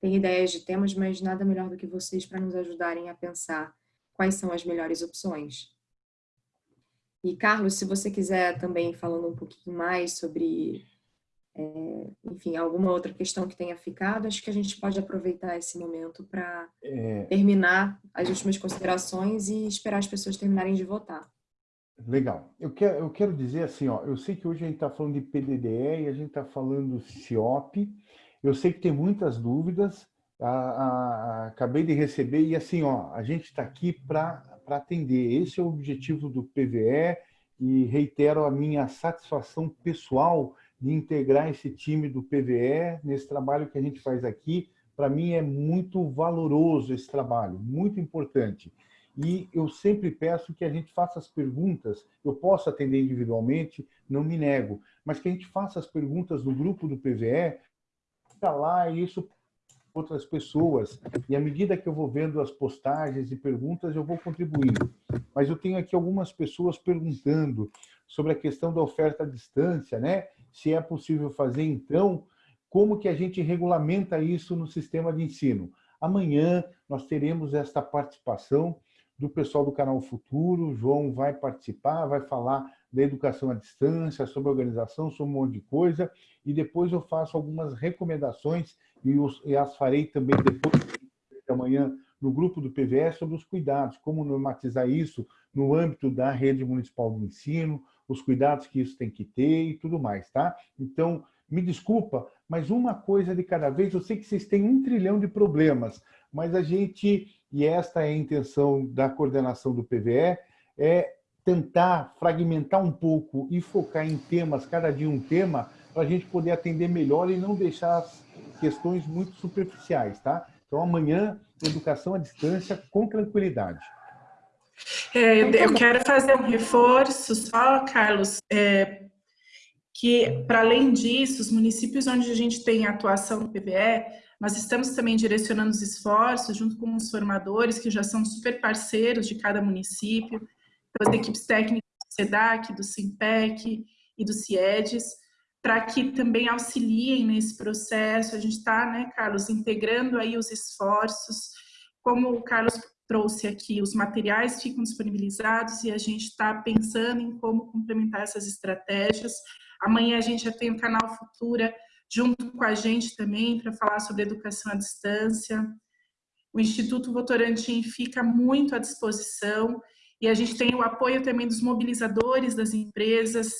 S1: tem ideias de temas, mas nada melhor do que vocês para nos ajudarem a pensar quais são as melhores opções. E, Carlos, se você quiser também falando um pouquinho mais sobre é, enfim, alguma outra questão que tenha ficado, acho que a gente pode aproveitar esse momento para é... terminar as últimas considerações e esperar as pessoas terminarem de votar.
S2: Legal. Eu quero, eu quero dizer assim, ó, eu sei que hoje a gente está falando de PDDE e a gente está falando CIOP. Eu sei que tem muitas dúvidas. A, a, a, acabei de receber e assim, ó, a gente está aqui para atender. Esse é o objetivo do PVE e reitero a minha satisfação pessoal de integrar esse time do PVE nesse trabalho que a gente faz aqui. Para mim é muito valoroso esse trabalho, muito importante. E eu sempre peço que a gente faça as perguntas, eu posso atender individualmente, não me nego, mas que a gente faça as perguntas no grupo do PVE, fica lá e isso outras pessoas. E à medida que eu vou vendo as postagens e perguntas, eu vou contribuindo. Mas eu tenho aqui algumas pessoas perguntando sobre a questão da oferta à distância, né? Se é possível fazer, então, como que a gente regulamenta isso no sistema de ensino. Amanhã nós teremos esta participação do pessoal do Canal Futuro, o João vai participar, vai falar da educação à distância, sobre organização, sobre um monte de coisa, e depois eu faço algumas recomendações, e, os, e as farei também depois de amanhã no grupo do PVS sobre os cuidados, como normatizar isso no âmbito da rede municipal de ensino, os cuidados que isso tem que ter e tudo mais, tá? Então, me desculpa, mas uma coisa de cada vez, eu sei que vocês têm um trilhão de problemas, mas a gente, e esta é a intenção da coordenação do PVE, é tentar fragmentar um pouco e focar em temas, cada dia um tema, para a gente poder atender melhor e não deixar as questões muito superficiais, tá? Então, amanhã, educação à distância com tranquilidade.
S3: É, eu, eu, quero fazer um reforço só, Carlos, é, que para além disso, os municípios onde a gente tem atuação no PVE, nós estamos também direcionando os esforços junto com os formadores, que já são super parceiros de cada município, então, as equipes técnicas do SEDAC, do SIMPEC e do CIEDES, para que também auxiliem nesse processo. A gente está, né, Carlos, integrando aí os esforços, como o Carlos trouxe aqui, os materiais ficam disponibilizados e a gente está pensando em como complementar essas estratégias. Amanhã a gente já tem o canal Futura junto com a gente também para falar sobre educação à distância. O Instituto Votorantim fica muito à disposição e a gente tem o apoio também dos mobilizadores das empresas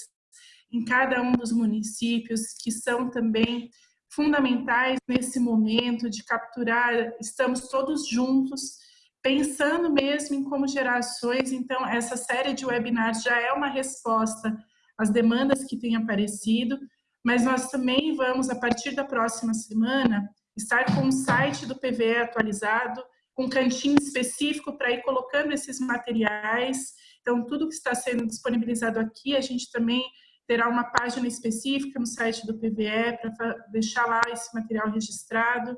S3: em cada um dos municípios que são também fundamentais nesse momento de capturar, estamos todos juntos pensando mesmo em como gerações, então essa série de webinars já é uma resposta às demandas que têm aparecido, mas nós também vamos, a partir da próxima semana, estar com o site do PVE atualizado com cantinho específico para ir colocando esses materiais. Então, tudo que está sendo disponibilizado aqui, a gente também terá uma página específica no site do PVE para deixar lá esse material registrado.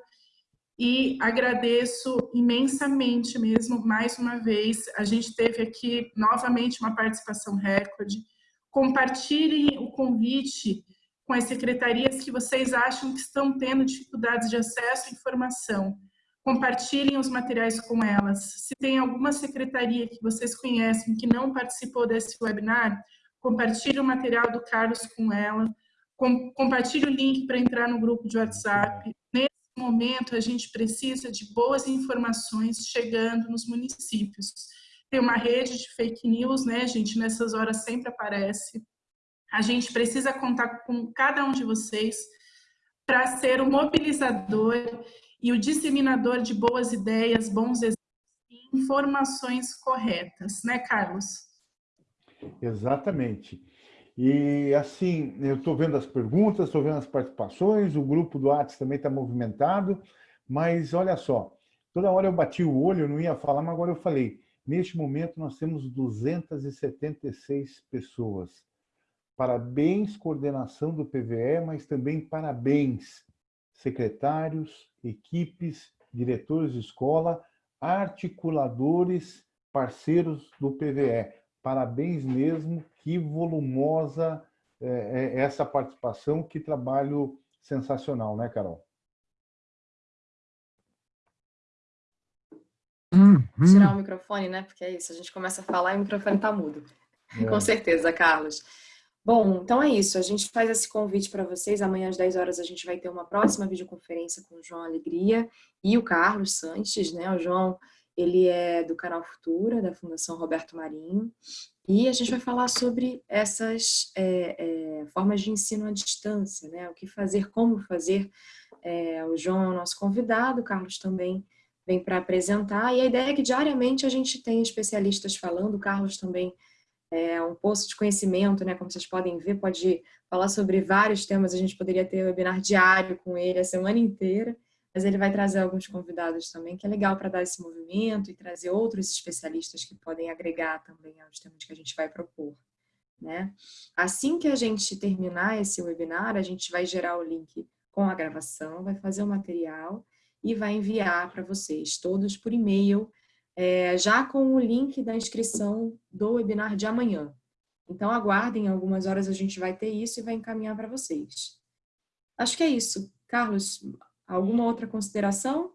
S3: E agradeço imensamente mesmo, mais uma vez, a gente teve aqui novamente uma participação recorde. Compartilhem o convite com as secretarias que vocês acham que estão tendo dificuldades de acesso à informação. Compartilhem os materiais com elas. Se tem alguma secretaria que vocês conhecem que não participou desse webinar, compartilhe o material do Carlos com ela, com, compartilhe o link para entrar no grupo de WhatsApp. Momento, a gente precisa de boas informações chegando nos municípios. Tem uma rede de fake news, né, gente? Nessas horas sempre aparece. A gente precisa contar com cada um de vocês para ser o mobilizador e o disseminador de boas ideias, bons exemplos e informações corretas, né, Carlos?
S2: Exatamente. E assim, eu estou vendo as perguntas, estou vendo as participações, o grupo do Atos também está movimentado, mas olha só, toda hora eu bati o olho, eu não ia falar, mas agora eu falei. Neste momento nós temos 276 pessoas. Parabéns, coordenação do PVE, mas também parabéns, secretários, equipes, diretores de escola, articuladores, parceiros do PVE parabéns mesmo, que volumosa é, é, essa participação, que trabalho sensacional, né, Carol?
S1: Tirar o microfone, né? Porque é isso, a gente começa a falar e o microfone tá mudo. É. Com certeza, Carlos. Bom, então é isso. A gente faz esse convite para vocês. Amanhã às 10 horas a gente vai ter uma próxima videoconferência com o João Alegria e o Carlos Sanches, né? O João ele é do canal Futura, da Fundação Roberto Marinho, e a gente vai falar sobre essas é, é, formas de ensino à distância, né? o que fazer, como fazer. É, o João é o nosso convidado, o Carlos também vem para apresentar, e a ideia é que diariamente a gente tem especialistas falando, o Carlos também é um poço de conhecimento, né? como vocês podem ver, pode falar sobre vários temas, a gente poderia ter um webinar diário com ele a semana inteira, mas ele vai trazer alguns convidados também, que é legal para dar esse movimento e trazer outros especialistas que podem agregar também aos temas que a gente vai propor. Né? Assim que a gente terminar esse webinar, a gente vai gerar o link com a gravação, vai fazer o material e vai enviar para vocês, todos por e-mail, é, já com o link da inscrição do webinar de amanhã. Então aguardem, algumas horas a gente vai ter isso e vai encaminhar para vocês. Acho que é isso. Carlos, Alguma outra consideração?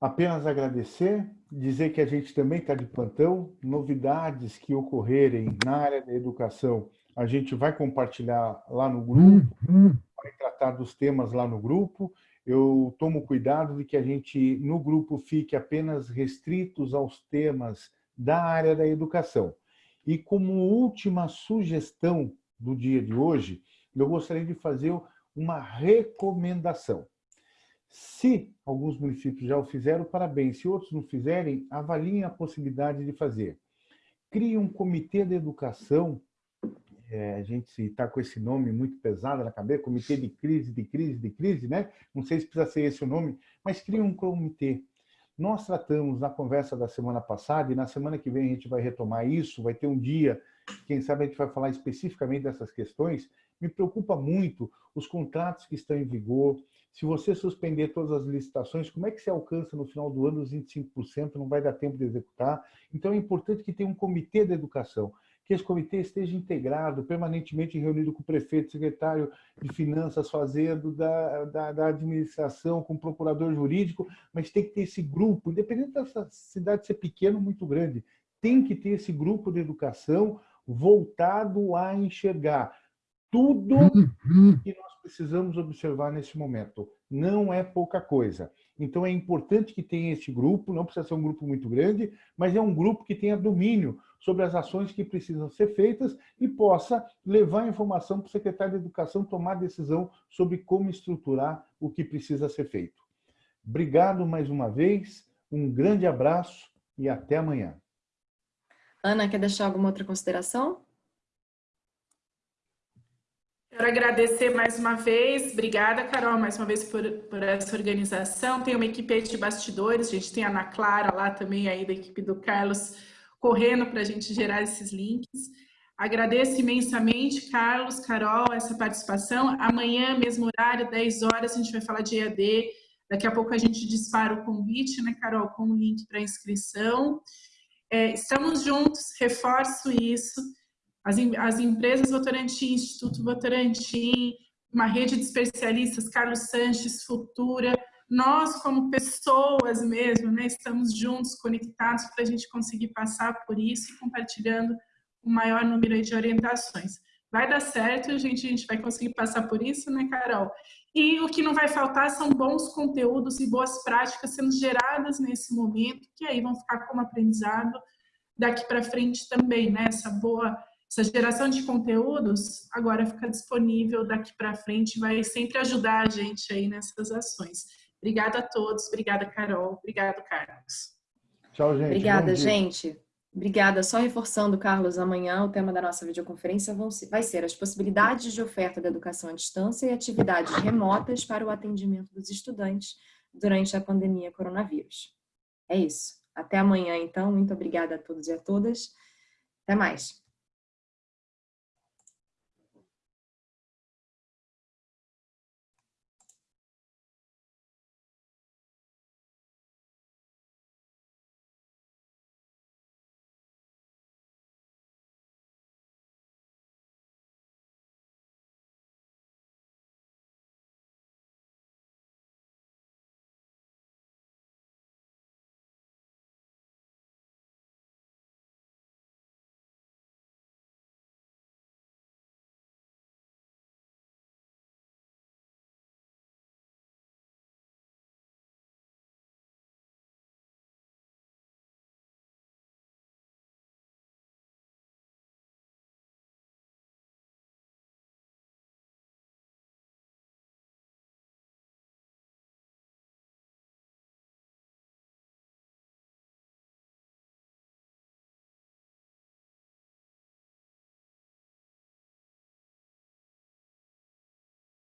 S2: Apenas agradecer, dizer que a gente também está de plantão, novidades que ocorrerem na área da educação, a gente vai compartilhar lá no grupo, vai tratar dos temas lá no grupo. Eu tomo cuidado de que a gente, no grupo, fique apenas restritos aos temas da área da educação. E como última sugestão do dia de hoje, eu gostaria de fazer uma recomendação. Se alguns municípios já o fizeram, parabéns. Se outros não fizerem, avaliem a possibilidade de fazer. Crie um comitê de educação, é, a gente está com esse nome muito pesado na cabeça, comitê de crise, de crise, de crise, né? Não sei se precisa ser esse o nome, mas crie um comitê. Nós tratamos na conversa da semana passada, e na semana que vem a gente vai retomar isso, vai ter um dia, quem sabe a gente vai falar especificamente dessas questões. Me preocupa muito os contratos que estão em vigor, se você suspender todas as licitações, como é que se alcança no final do ano os 25%? Não vai dar tempo de executar. Então é importante que tenha um comitê da educação, que esse comitê esteja integrado, permanentemente reunido com o prefeito, secretário de finanças, fazendo, da, da, da administração, com o procurador jurídico, mas tem que ter esse grupo, independente dessa cidade ser pequena ou muito grande, tem que ter esse grupo de educação voltado a enxergar tudo uhum. que nós precisamos observar nesse momento. Não é pouca coisa. Então é importante que tenha esse grupo, não precisa ser um grupo muito grande, mas é um grupo que tenha domínio sobre as ações que precisam ser feitas e possa levar informação para o secretário de Educação tomar decisão sobre como estruturar o que precisa ser feito. Obrigado mais uma vez, um grande abraço e até amanhã.
S1: Ana, quer deixar alguma outra consideração?
S3: Quero agradecer mais uma vez, obrigada, Carol, mais uma vez por, por essa organização. Tem uma equipe de bastidores, a gente tem a Ana Clara lá também, aí da equipe do Carlos, correndo para a gente gerar esses links. Agradeço imensamente, Carlos, Carol, essa participação. Amanhã, mesmo horário, 10 horas, a gente vai falar de EAD. Daqui a pouco a gente dispara o convite, né, Carol, com o link para inscrição. É, estamos juntos, reforço isso. As, as empresas Votorantim, Instituto Votorantim, uma rede de especialistas, Carlos Sanches, Futura, nós como pessoas mesmo, né, estamos juntos, conectados para a gente conseguir passar por isso e compartilhando o maior número de orientações. Vai dar certo, gente, a gente vai conseguir passar por isso, né, Carol? E o que não vai faltar são bons conteúdos e boas práticas sendo geradas nesse momento, que aí vão ficar como aprendizado daqui para frente também, né? Essa boa essa geração de conteúdos agora fica disponível daqui para frente, vai sempre ajudar a gente aí nessas ações. Obrigada a todos, obrigada Carol, obrigado Carlos.
S1: Tchau, gente. Obrigada, gente. Obrigada. Só reforçando, Carlos, amanhã o tema da nossa videoconferência vai ser as possibilidades de oferta da educação à distância e atividades remotas para o atendimento dos estudantes durante a pandemia coronavírus. É isso. Até amanhã, então. Muito obrigada a todos e a todas. Até mais.